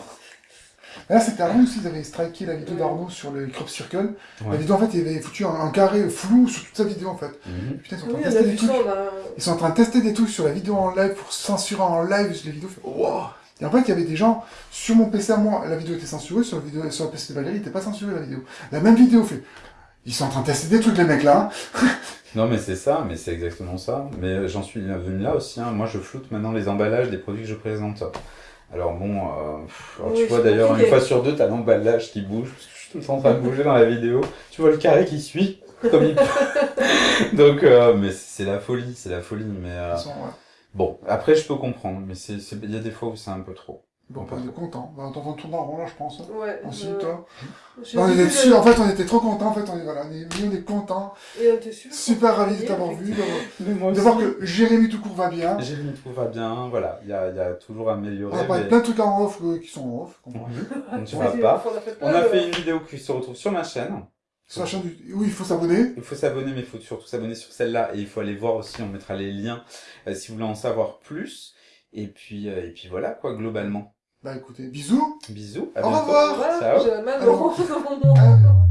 Là, c'était Arnaud aussi, ils avaient striké la vidéo d'Arnaud sur le crop circle. La vidéo, en fait, il avait foutu un, un carré flou sur toute sa vidéo, en fait. Mhm. Putain, ils sont en Oui, train de tester des trucs. ça. Ils sont en train de tester des trucs sur la vidéo en live pour censurer en live les vidéos. Wow. Et en fait, il y avait des gens sur mon PC à moi, la vidéo était censurée, sur, la vidéo, sur le PC de Valérie, il était pas censuré la vidéo. La même vidéo fait. Ils sont en train de tester des trucs, les mecs là. hein. Non, mais c'est ça, mais c'est exactement ça. Mais euh, j'en suis venu là aussi. hein. Moi, je floute maintenant les emballages des produits que je présente. Alors bon, euh, pff, alors Oui, tu vois d'ailleurs une fois sur deux, t'as l'emballage qui bouge, parce que je suis tout le temps en train de bouger dans la vidéo. Tu vois le carré qui suit, comme il peut. Donc, euh, mais c'est la folie, c'est la folie. Mais euh. Bon, après je peux comprendre, mais c'est, c'est- il y a des fois où c'est un peu trop. Bon, on est content. On va entendre tourner en rond là, je pense. Ouais. Ensuite, euh, toi. Non, on était dessus, en fait, on était trop contents. En fait, on est, voilà, on est, on est contents. Et on était super, Super ravis de t'avoir vu. de- voir que Jérémy tout court va bien. Mis tout va bien, voilà, il y a, il y a toujours à améliorer. On a parlé de mais- plein de trucs en off euh, qui sont en off. Mhm. On ne dira Oui, pas. on a On fait une vidéo qui se retrouve sur ma chaîne. Sur la chaîne du... Oui, il faut s'abonner. Il faut s'abonner, mais il faut surtout s'abonner sur celle-là. Et il faut aller voir aussi, on mettra les liens euh, si vous voulez en savoir plus. Et puis, euh, et puis voilà, quoi, globalement. Bah écoutez, bisous. Bisous, à Au bientôt. revoir. Ciao.